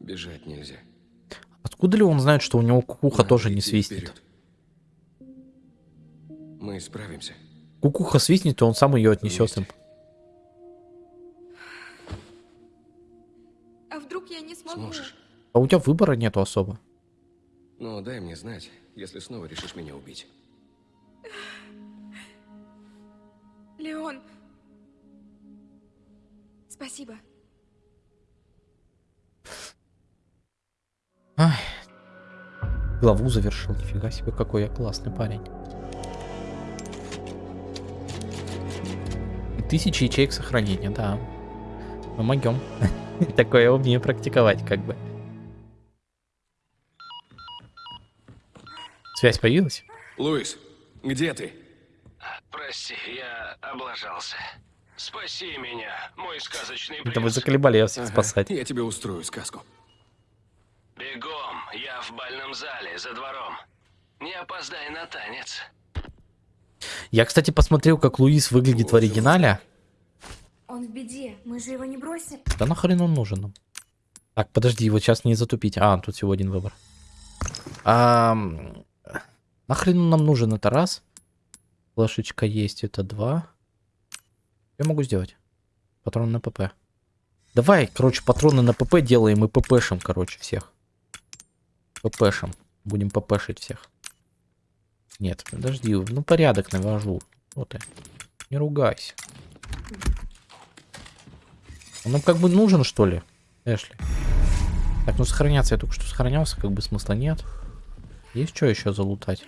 Бежать нельзя. Откуда ли он знает, что у него кукуха Надо тоже не идти свистнет? вперед. Мы справимся. Кукуха свистнет, и он сам ее отнесет им. Вместе. А вдруг я не смогу? Сможешь. А у тебя выбора нету особо. Но дай мне знать, если снова решишь меня убить. Леон. Спасибо. Ай. Главу завершил. Нифига себе, какой я классный парень. Тысячи ячеек сохранения, да. Мы могем. *laughs* Такое умеем практиковать, как бы. Связь появилась? Луис, где ты? Прости, я облажался. Спаси меня, мой сказочный Это вы принц. заколебали я всех Ага, спасать. Я тебе устрою сказку. Бегом, я в бальном зале, за двором. Не опоздай на танец. Я, кстати, посмотрел, как Луис выглядит в оригинале. Он в беде, мы же его не бросим. Да нахрен он нужен нам? Так, подожди, его сейчас не затупить. А, тут всего один выбор. Ам, нахрен он нам нужен? Это раз. Флешечка есть, это два. Я могу сделать? Патрон на ПП. Давай, короче, патроны на ПП делаем и ППшим, короче, всех. ППшим. Будем ППшить всех. Нет, подожди, ну порядок навожу. Вот ты. Не ругайся. Он нам как бы нужен, что ли, Эшли? Так, ну сохраняться я только что сохранялся, как бы смысла нет. Есть что еще залутать?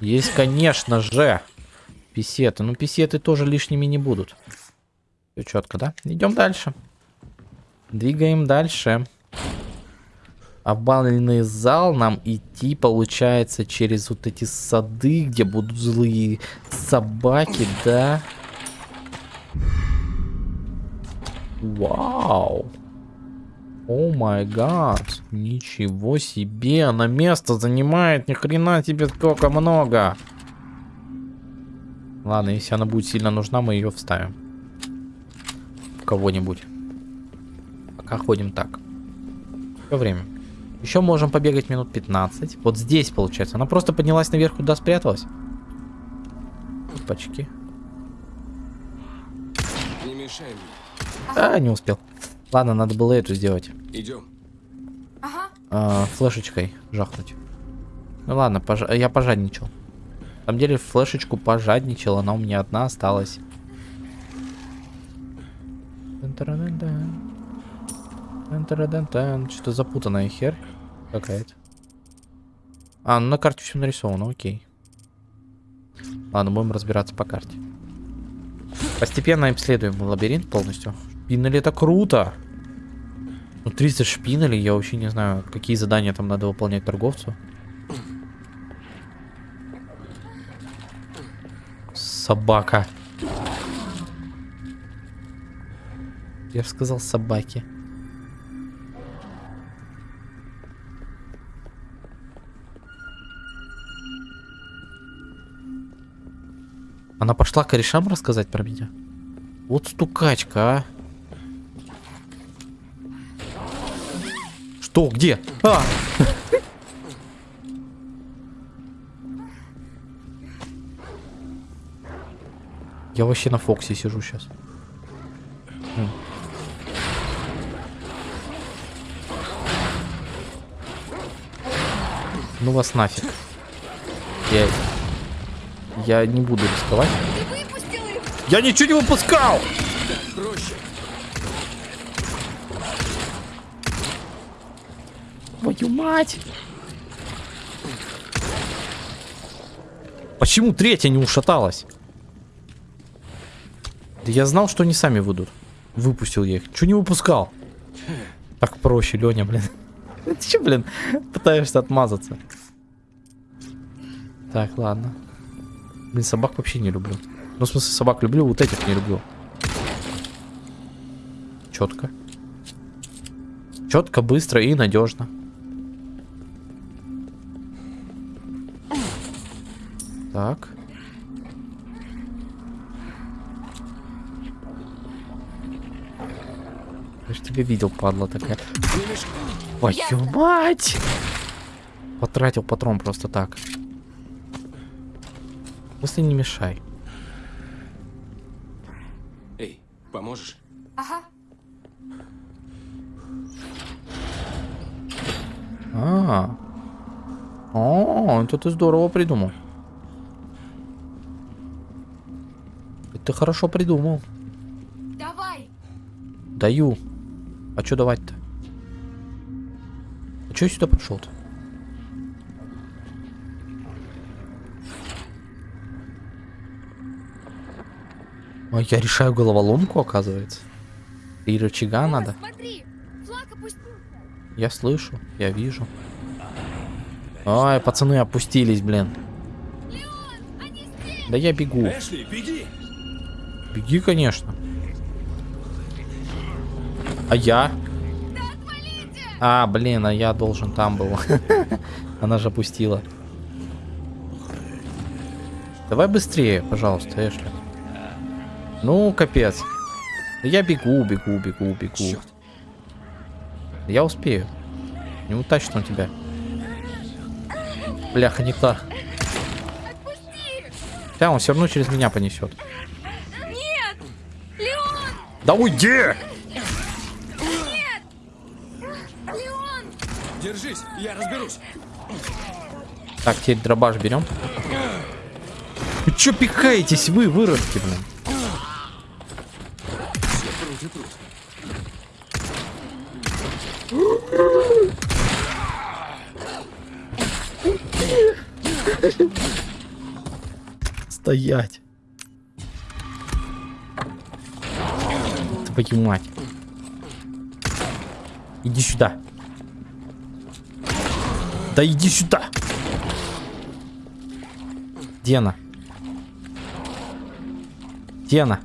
Есть, конечно же. Писеты. Ну, писеты тоже лишними не будут. Все четко, да? Идем дальше. Двигаем дальше. В бальный зал нам идти, получается, через вот эти сады, где будут злые собаки, да? Вау. О май гад. Ничего себе. Она место занимает. Ни хрена тебе сколько много. Ладно, если она будет сильно нужна, мы ее вставим. кого-нибудь. Пока ходим так. Все время. Еще можем побегать минут 15. Вот здесь, получается. Она просто поднялась наверх, куда спряталась. Опачки. Не мешай мне. А, не успел. Ладно, надо было эту сделать. Идем. Ага. А, флешечкой жахнуть. Ну ладно, пож- я пожадничал. На самом деле флешечку пожадничал, она у меня одна осталась. Что-то запутанная хер какая-то. А, ну на карте все нарисовано, окей. Ладно, будем разбираться по карте. Постепенно обследуем лабиринт полностью. Шпинели это круто! Ну 30 шпинелей, я вообще не знаю, какие задания там надо выполнять торговцу. Собака. Я же сказал собаки. Она пошла корешам рассказать про меня? Вот стукачка, а. Что? Где? А! Я вообще на Фоксе сижу сейчас. Ну вас нафиг. Я... Я не буду рисковать. Я ничего не выпускал! Проще. Твою мать! Почему третья не ушаталась? Да я знал, что они сами выйдут. Выпустил я их. Чего не выпускал? Так проще, Леня, блин. *laughs* Ты че, блин, пытаешься отмазаться? Так, ладно. Блин, собак вообще не люблю. Ну, в смысле, собак люблю, вот этих не люблю. Четко. Четко, быстро и надежно. Так. Я ж тебя видел, падла такая. Твою мать! Потратил патрон просто так. Если не мешай. Эй, поможешь? Ага. А. О, это ты здорово придумал. Это ты хорошо придумал. Давай! Даю. А что давать-то? А что я сюда пришел-то? А я решаю головоломку, оказывается. И рычага надо. Смотри! Я слышу, я вижу. Ай, пацаны опустились, блин. Да я бегу. Эшли, беги! Беги, конечно. А я? А, блин, а я должен там был. *laughs* Она же опустила. Давай быстрее, пожалуйста, Эшли. Ну, капец. Я бегу, бегу, бегу, бегу. Черт. Я успею. Неудачно у тебя. Бляха, не та. Да, он все равно через меня понесет. Нет! Леон! Да уйди! Леон! Держись, я разберусь. Так, теперь дробаш берем. Вы чё пихаетесь вы, выродки, блин? Стоять. Твою мать. Иди сюда. Да иди сюда. Где она? Где она?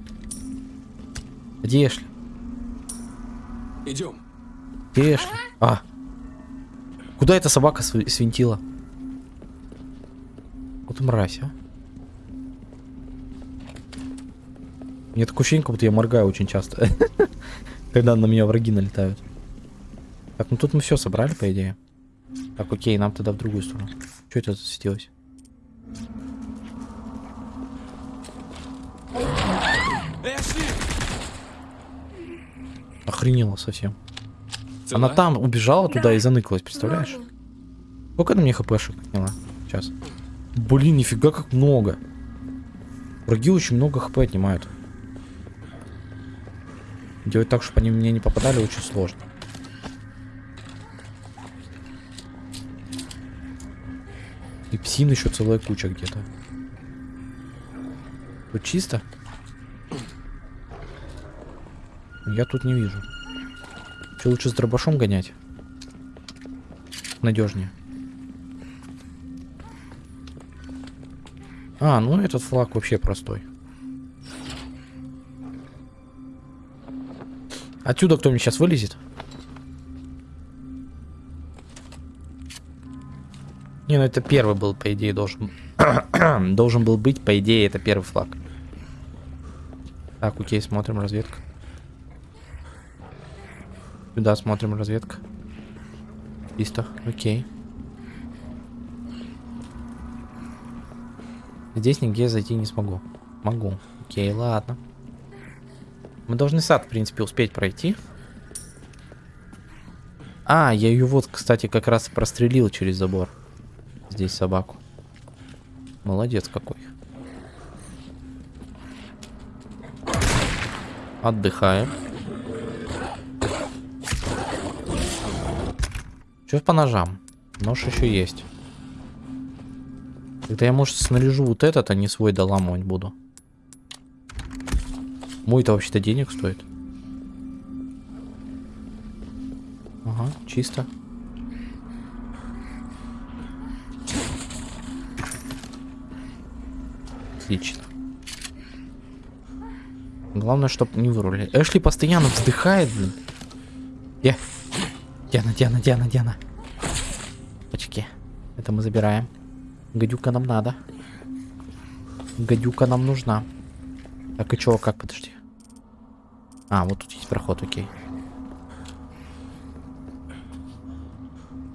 Где Эшли? Идем. Где Эшли? А. Куда эта собака св- свинтила? Вот мразь, а. Мне такое ощущение, как будто я моргаю очень часто. *laughs* Когда на меня враги налетают. Так, ну тут мы все собрали, по идее. Так, окей, нам тогда в другую сторону. Что это засветилось? Охренела совсем. Она там убежала туда и заныкалась, представляешь? Сколько на мне хпшек отняла? Сейчас. Блин, нифига как много. Враги очень много хп отнимают. Делать так, чтобы они мне не попадали, очень сложно. И псин еще целая куча где-то. Тут чисто? Я тут не вижу. Че лучше с дробашом гонять? Надежнее. А, ну этот флаг вообще простой. Отсюда кто мне сейчас вылезет? Не, ну это первый был, по идее, должен... *clears throat* должен был быть, по идее, это первый флаг. Так, окей, смотрим разведка. Сюда смотрим разведка. Чисто, окей. Здесь нигде зайти не смогу. Могу. Окей, ладно. Мы должны сад, в принципе, успеть пройти. А, я ее вот, кстати, как раз прострелил через забор. Здесь собаку. Молодец какой. Отдыхаем. Что по ножам? Нож еще есть. Тогда я, может, снаряжу вот этот, а не свой доламывать буду. Мой-то вообще-то денег стоит. Ага, чисто. Отлично. Главное, чтобы не вырулили. Эшли постоянно вздыхает, блин. Где? Диана, Диана, Диана, Диана. Почки. Это мы забираем. Гадюка нам надо. Гадюка нам нужна. Так, и чего, как, подожди. А, вот тут есть проход, окей.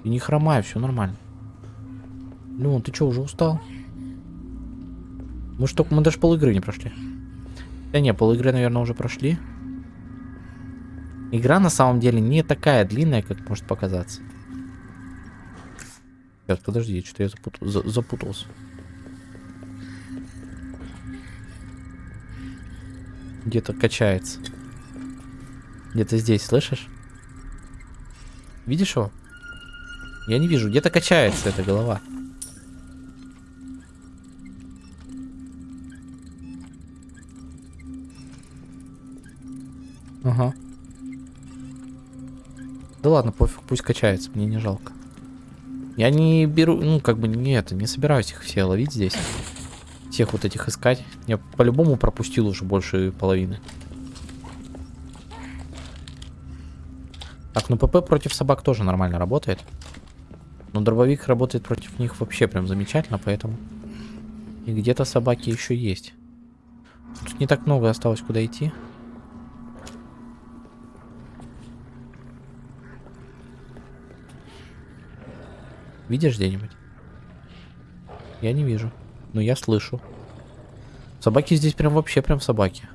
Ты не хромай, все нормально. Леон, ты что, уже устал? Мы что, мы даже пол игры не прошли. Да не, пол игры, наверное, уже прошли. Игра на самом деле не такая длинная, как может показаться. Сейчас, подожди, что-то я запутал, за, запутался. Где-то качается. Где-то здесь, слышишь? Видишь его? Я не вижу. Где-то качается эта голова. Да ладно, пофиг, пусть качается, мне не жалко. Я не беру, ну, как бы, нет, не собираюсь их все ловить здесь. Всех вот этих искать. Я по-любому пропустил уже больше половины. Так, ну ПП против собак тоже нормально работает. Но дробовик работает против них вообще прям замечательно, поэтому... И где-то собаки еще есть. Тут не так много осталось куда идти. Видишь где-нибудь? Я не вижу. Но я слышу. Собаки здесь прям вообще прям собаки.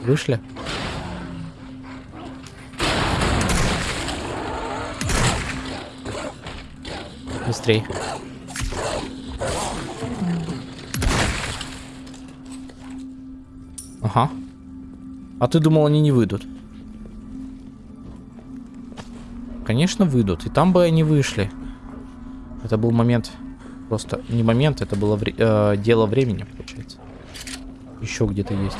Вышли? Быстрей. Ага. А ты думал, они не выйдут? Конечно, выйдут. И там бы они вышли. Это был момент... Просто не момент, это было вре э, дело времени, получается. Еще где-то есть.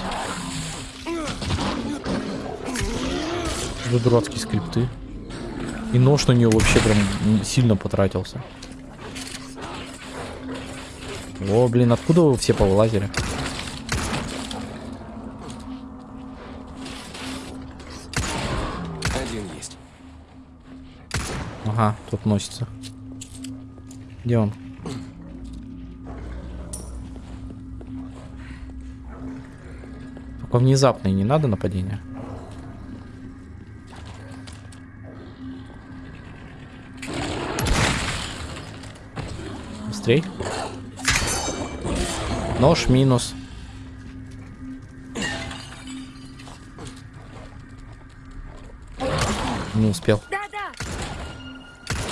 За дурацкие скрипты. И нож на нее вообще прям сильно потратился. О, блин, откуда вы все повылазили? Ага, тут носится. Где он? Только внезапное не надо нападение. Быстрей. Нож минус. Не успел.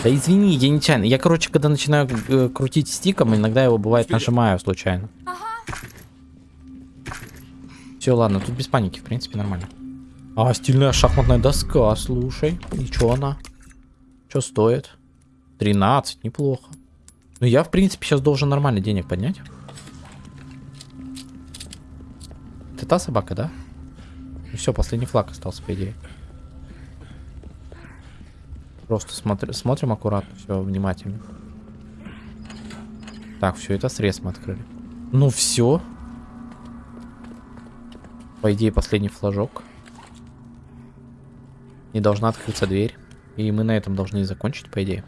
Да извини, я нечаянно. Я, короче, когда начинаю э, крутить стиком, иногда его бывает нажимаю случайно. Все, ладно, тут без паники, в принципе, нормально. А, стильная шахматная доска, слушай. И чё она? Что стоит? 13, неплохо. Ну, я, в принципе, сейчас должен нормально денег поднять. Это та собака, да? Ну все, последний флаг остался, по идее. Просто смотри, смотрим аккуратно, все внимательно. Так, все, это срез мы открыли. Ну все. По идее, последний флажок. Не должна открыться дверь. И мы на этом должны закончить, по идее.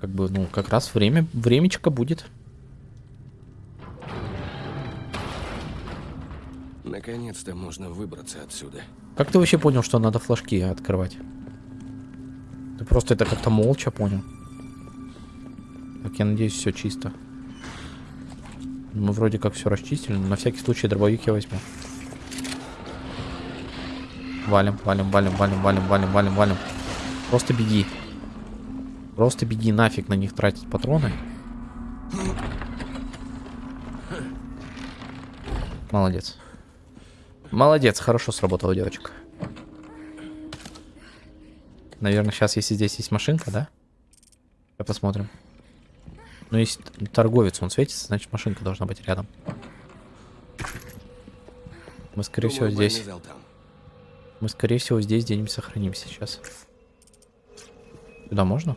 Как бы, ну, как раз время, времечко будет. Наконец-то можно выбраться отсюда. Как ты вообще понял, что надо флажки открывать? Ты просто это как-то молча понял. Так, я надеюсь, все чисто. Мы вроде как все расчистили, но на всякий случай дробовик я возьму. Валим, валим, валим, валим, валим, валим, валим, валим. Просто беги. Просто беги, нафиг на них тратить патроны. Молодец. Молодец, хорошо сработала девочка. Наверное, сейчас, если здесь есть машинка, да? Сейчас посмотрим. Ну, если торговец, он светится, значит машинка должна быть рядом. Мы, скорее всего, Думаю, здесь... зал там. Мы, скорее всего, здесь где-нибудь сохранимся сейчас. Сюда можно?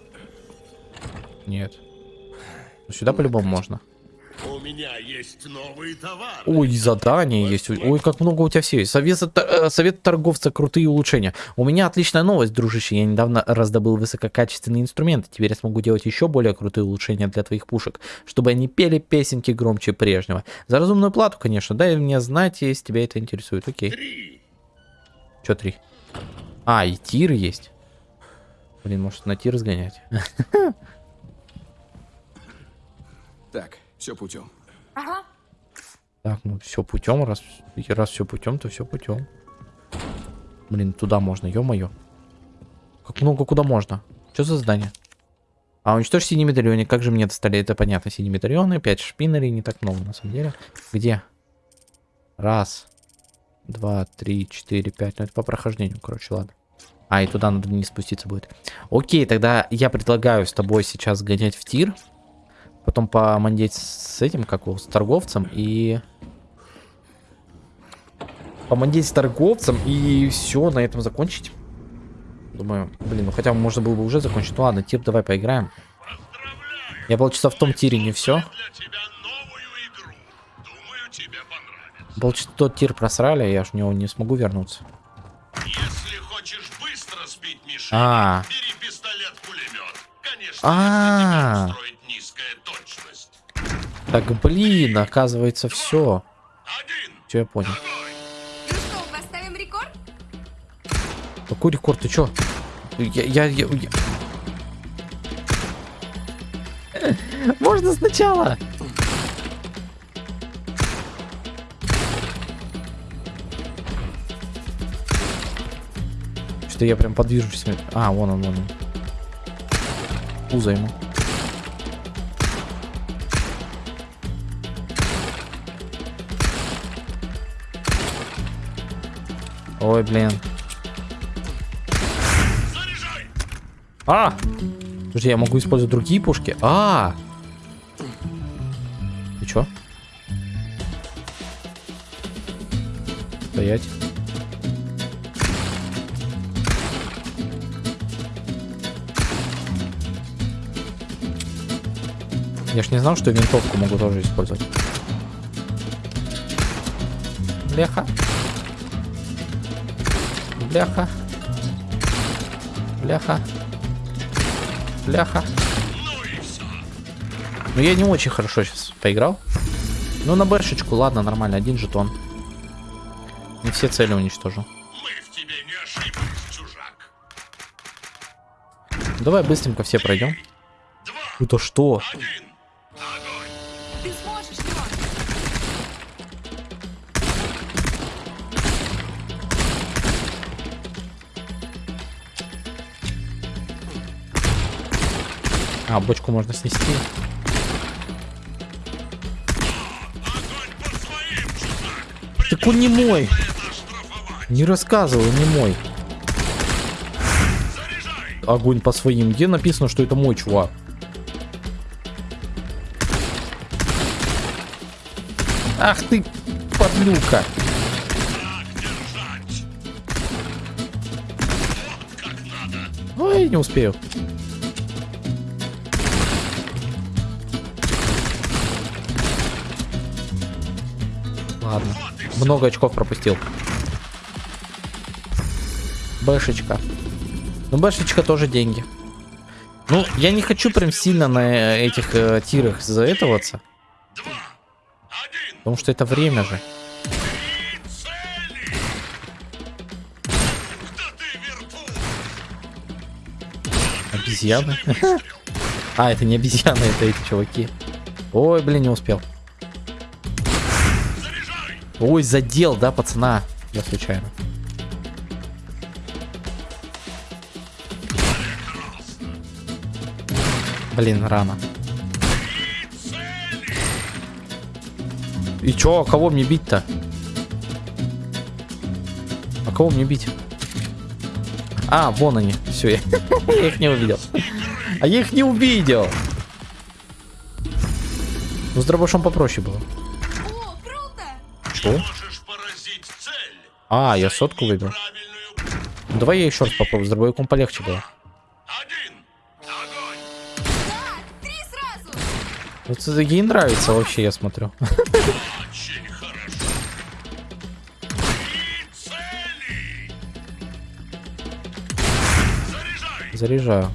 Нет. Ну, сюда по-любому можно. У меня есть новый товар. Ой, задание есть. Ой, как много у тебя всего есть. Совет, э, совет торговца, крутые улучшения. У меня отличная новость, дружище. Я недавно раздобыл высококачественные инструменты. Теперь я смогу делать еще более крутые улучшения для твоих пушек, чтобы они пели песенки громче прежнего. За разумную плату, конечно. Дай мне знать, если тебя это интересует. Окей. Три. Че три? А, и тир есть. Блин, может на тир сгонять? *laughs* Так, все путем. Ага. Так, ну все путем, раз, раз все путем, то все путем. Блин, туда можно, ё-моё. Как много куда можно? Что за здание? А, уничтожь синий медальоны. Как же мне достали? Это понятно. Синие медальоны, 5 шпинерей, не так много на самом деле. Где? Раз, два, три, четыре, пять. Ну это по прохождению, короче, ладно. А, и туда надо вниз спуститься будет. Окей, тогда я предлагаю с тобой сейчас гонять в тир. Потом помандеть с этим, как его, с торговцем и... Помандеть с торговцем и все, на этом закончить. Думаю, блин, ну хотя бы можно было бы уже закончить. Ну ладно, тир давай поиграем. Я полчаса в том тире не все. Полчаса тот тир просрали, я ж в него не смогу вернуться. Если хочешь быстро сбить мишень, А. бери пистолет-пулемет. Конечно, А. низкая точность. Так, блин, оказывается, все. Все, я понял. Ну что, поставим рекорд? Какой рекорд? Ты чё? Я, я, я, я- Можно сначала? Что я прям подвижусь. А, вон он, вон он. Пузо ему. Ой, блин. А! Подожди, я могу использовать другие пушки? А! Ты чё? Стоять. Я ж не знал, что винтовку могу тоже использовать. Бляха. Бляха. Бляха. Бляха. Ну я не очень хорошо сейчас поиграл. Ну на бэшечку, ладно, нормально, один жетон. Не все цели уничтожил. Давай быстренько все пройдем. Это что? один, А, бочку можно снести. Своим. Так он не мой. Не рассказывай, не мой. Огонь по своим. Где написано, что это мой чувак? Ах ты, подлюка. Ой, не успею. Много очков пропустил. Бэшечка. Ну, бэшечка тоже деньги. Ну, я не хочу прям сильно на этих э, тирах заэтоваться. Потому что это время же. Обезьяны. *laughs* А, это не обезьяны, это эти чуваки. Ой, блин, не успел. Ой, задел, да, пацана? Я случайно. Блин, рано. И чё, а кого мне бить-то? А кого мне бить? А, вон они. Все, я, *laughs* я их не увидел. А я их не увидел. Ну, с дробашом попроще было. Что? А, я сотку выбил. Ну, давай я еще раз попробую. С дробовиком полегче было. Вот это ей нравится вообще, я смотрю. *laughs* Заряжаю.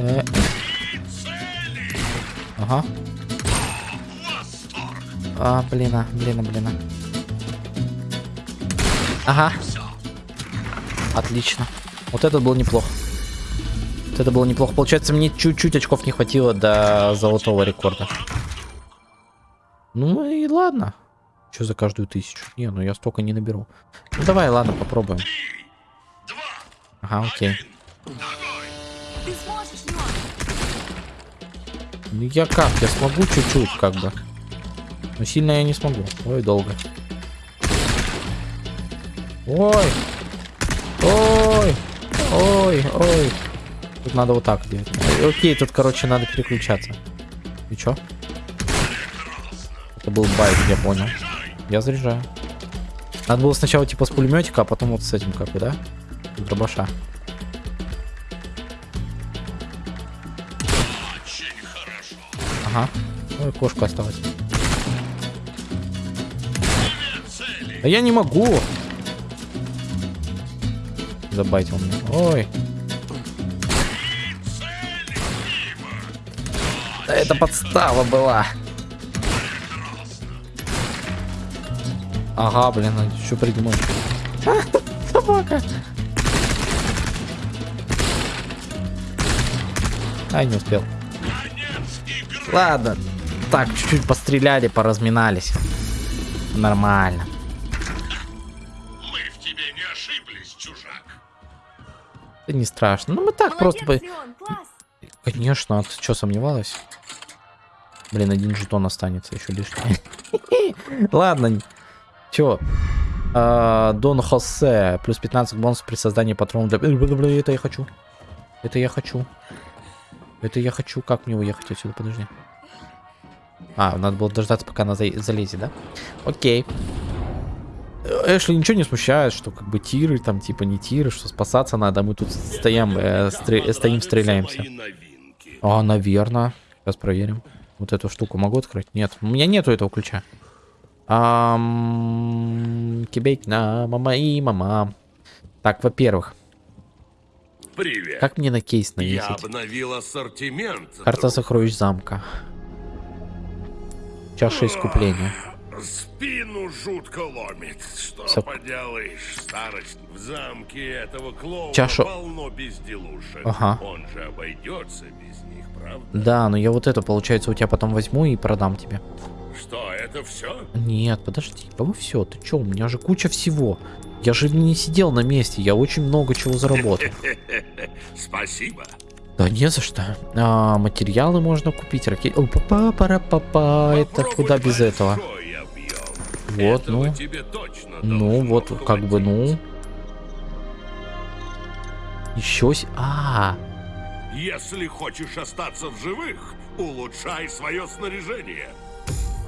Э, Ага. А, блин, а, блин, а, блин. а. Ага. Отлично. Вот это был неплохо. Вот это было неплохо. Получается, мне чуть-чуть очков не хватило до золотого рекорда. Ну и ладно. Что за каждую тысячу? Не, ну я столько не наберу. Ну давай, ладно, попробуем. Ага, окей. Ты сможешь! Ну я как? Я смогу чуть-чуть, как бы. Но сильно я не смогу. Ой, долго. Ой! Ой! Ой, ой. Тут надо вот так делать. Окей, тут, короче, надо переключаться. И чё? Это был байк, я понял. Я заряжаю. Надо было сначала типа с пулеметика, а потом вот с этим как бы, да? Дробаша. Ага. Ой, кошку осталось. Две цели. А я не могу. Забайтил меня. Ой. Да это подстава была. Ага, блин, ну что придумал? А, собака. Ай, не успел. Ладно. Так, чуть-чуть постреляли, поразминались. Нормально. Мы в тебе не ошиблись, чужак. Это не страшно. Ну мы так просто... Молодец, Леон, класс! Конечно, а ты что, сомневалась? Блин, один жетон останется еще лишний. *laughs* Ладно. Чё? А, Дон Хосе. Плюс 15 бонусов при создании патронов для... Бля, Это я хочу. Это я хочу. Это я хочу. Как мне уехать отсюда? Подожди. А, надо было дождаться, пока она за- залезет, да? Окей. Э, Эшли ничего не смущает, что как бы тиры, там типа не тиры, что спасаться надо, а мы тут стоим, э, стре- стоим, стреляемся. А, наверное. Сейчас проверим. Вот эту штуку могу открыть? Нет. У меня нету этого ключа. Кибейк на мама и мама. Так, во-первых. Привет. Как мне на кейс Я навесить? обновил ассортимент. Карта друг. сокровищ замка. Чаша искупления. Спину жутко ломит. Что Сок- поделаешь, старость. В замке этого клоуна Чашу- полно безделушек. Ага. Он же обойдется без них, правда? Да, но я вот это, получается, у тебя потом возьму и продам тебе. Что, это все? Нет, подожди, по все, ты чё, у меня же куча всего. Я же не сидел на месте, я очень много чего заработал. *laughs* Спасибо. Да не за что. А, материалы можно купить, ракеты. О, папа, пара, папа, это куда без этого? Вот, Этого ну. Ну, вот, как бы, ну. хватить. Еще с... А, Если хочешь остаться в живых, улучшай свое снаряжение.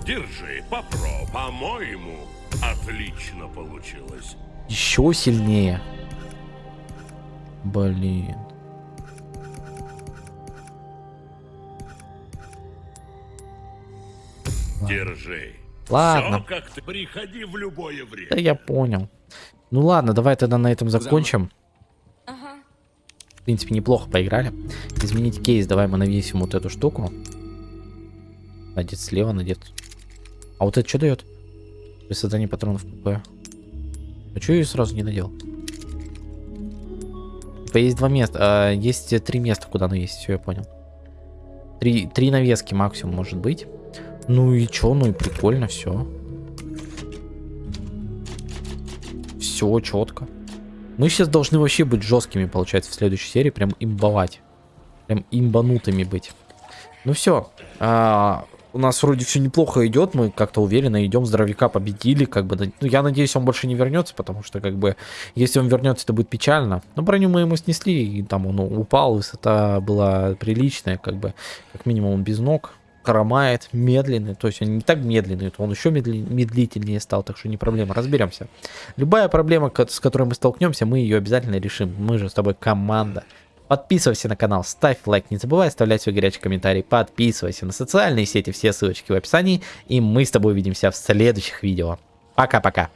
Держи, попро, по-моему, отлично получилось. Еще сильнее. Блин. Держи. Ладно. Все, как ты. Приходи в любое время. Да я понял. Ну ладно, давай тогда на этом закончим. Ага. В принципе, неплохо поиграли. Изменить кейс, давай мы навесим вот эту штуку. Надет слева, надет. А вот это что дает? При создании патронов ПП. А что я ее сразу не надел? Типа есть два места, а, есть э, три места, куда навесить, все, я понял. Три, три навески максимум может быть. Ну и чё, ну и прикольно, все. Все четко. Мы сейчас должны вообще быть жесткими, получается, в следующей серии. Прям имбовать. Прям имбанутыми быть. Ну все. У нас вроде все неплохо идет. Мы как-то уверенно идем. Здоровяка победили. Как бы, ну, я надеюсь, он больше не вернется, потому что, как бы, если он вернется, это будет печально. Но броню мы ему снесли, и там он упал, высота была приличная, как бы, как минимум он без ног хромает, медленный, то есть он не так медленный, то он еще медли- медлительнее стал, так что не проблема, разберемся. Любая проблема, с которой мы столкнемся, мы ее обязательно решим. Мы же с тобой команда. Подписывайся на канал, ставь лайк, не забывай оставлять свой горячий комментарий, подписывайся на социальные сети, все ссылочки в описании, и мы с тобой увидимся в следующих видео. Пока-пока.